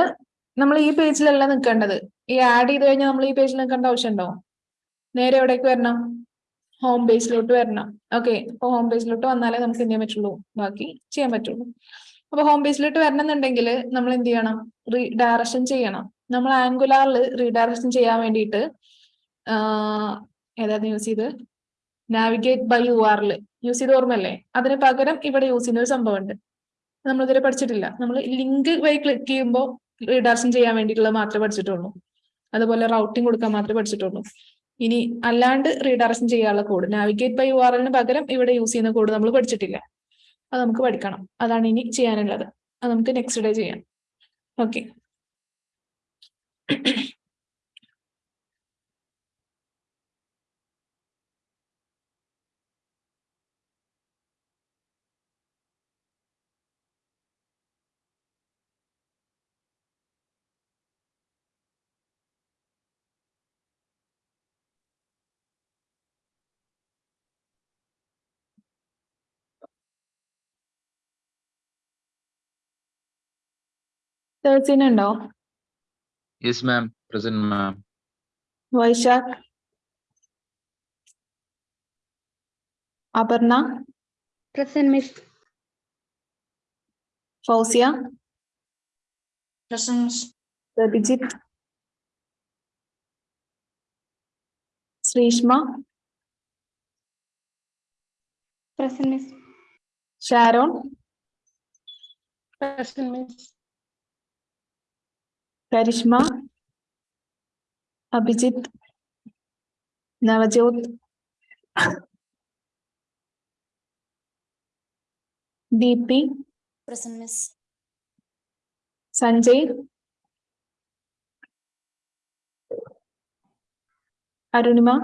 നമ്മൾ ഈ പേജിലല്ല നിൽക്കേണ്ടത് ഈ ആഡ് ചെയ്ത് കഴിഞ്ഞാൽ നമ്മൾ ഈ പേജിൽ നിൽക്കേണ്ട ആവശ്യമുണ്ടോ നേരെ എവിടേക്ക് വരണം? ഹോം പേജിലോട്ട് വരണം. ഓക്കെ അപ്പൊ ഹോം പേജിലോട്ട് വന്നാലേ നമുക്ക് എന്ത് ചെയ്യാൻ പറ്റുള്ളൂ? ബാക്കി ചെയ്യാൻ പറ്റുള്ളൂ. അപ്പൊ ഹോം പേജിലോട്ട് വരണമെന്നുണ്ടെങ്കിൽ നമ്മൾ എന്ത് ചെയ്യണം? റീഡയറക്ഷൻ ചെയ്യണം. നമ്മൾ ആംഗുലാറിൽ റീഡയറക്ഷൻ ചെയ്യാൻ വേണ്ടിയിട്ട് ഏതായിരുന്നു യൂസ് ചെയ്ത് നാവിഗേറ്റ് ബൈ യു ആറിൽ യൂസ് ചെയ്ത് ഓർമ്മല്ലേ അതിന് പകരം ഇവിടെ യൂസ് ചെയ്യുന്ന ഒരു സംഭവമുണ്ട്. നമ്മൾ ഇതുവരെ പഠിച്ചിട്ടില്ല. നമ്മൾ ലിങ്ക് വഴി ക്ലിക്ക് ചെയ്യുമ്പോൾ റിഡാർഷൻ ചെയ്യാൻ വേണ്ടിയിട്ടുള്ള മാത്രമേ പഠിച്ചിട്ടുള്ളൂ. അതുപോലെ റൗട്ടിംഗ് കൊടുക്കാൻ മാത്രമേ പഠിച്ചിട്ടുള്ളൂ. ഇനി അല്ലാണ്ട് റീഡയറക്ഷൻ ചെയ്യാനുള്ള code navigate by U R എല്ലിന് പകരം ഇവിടെ യൂസ് ചെയ്യുന്ന കോഡ് നമ്മൾ പഠിച്ചിട്ടില്ല. അത് നമുക്ക് പഠിക്കണം. അതാണ് ഇനി ചെയ്യാനുള്ളത്. അത് നമുക്ക് നെക്സ്റ്റ് ഡേ ചെയ്യാം. Okay ഉണ്ടോ Yes, ma'am. Present, ma'am. Vaishakh Aparna Present, Miss. Fousiya Present. Prabhijith Sreeshma Present, Miss. Sharon Present, Miss. Karishma Abhijit Navjot Deepi Prasanna miss. Sanjay Arunima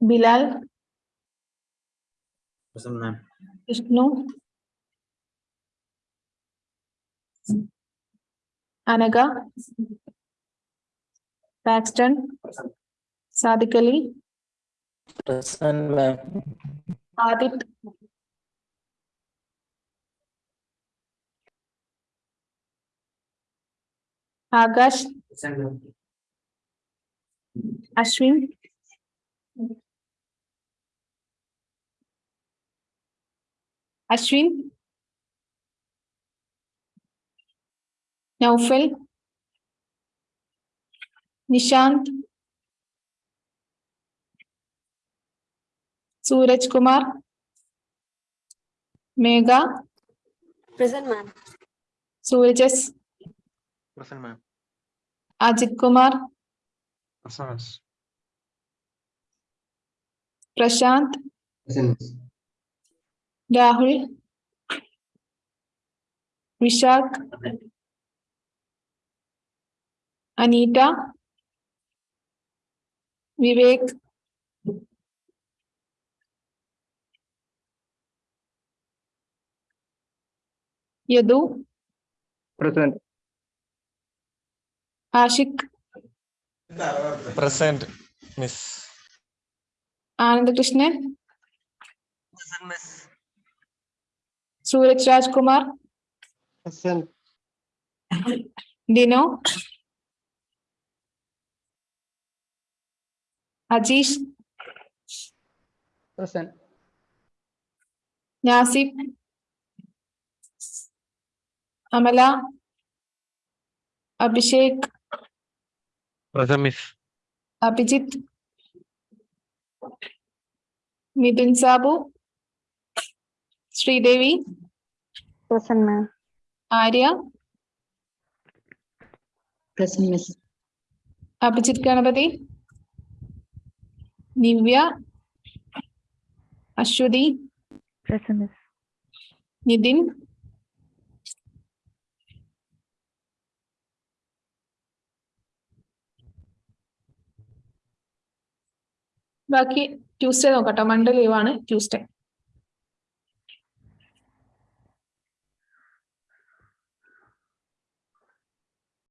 Bilal Vishnu Anagha Paxton Sadiq Ali Adith Akash Ashwin Ashwin Naufel, Nishant Suraj Kumar Megha present ma'am. सूरजस present ma'am. Ajith Kumar Prashant Rahul Vishakh Anita, Vivek, Yadu, present, Ashik, present, Miss. Anand Krishnan, present, Miss. Suraj Rajkumar, present. Dino. Ajish. Present. Yasip. Amala. Abhishek. Present, Miss. Abhijit. Midun Sabu. Sri Devi. Present, ma'am. Arya. Present, Miss. Abhijit Ganapati. Divya Aswathy. Nithin ബാക്കി ട്യൂസ്ഡേ നോക്കട്ടോ മൺഡേ ലീവാണ് ട്യൂസ്ഡേ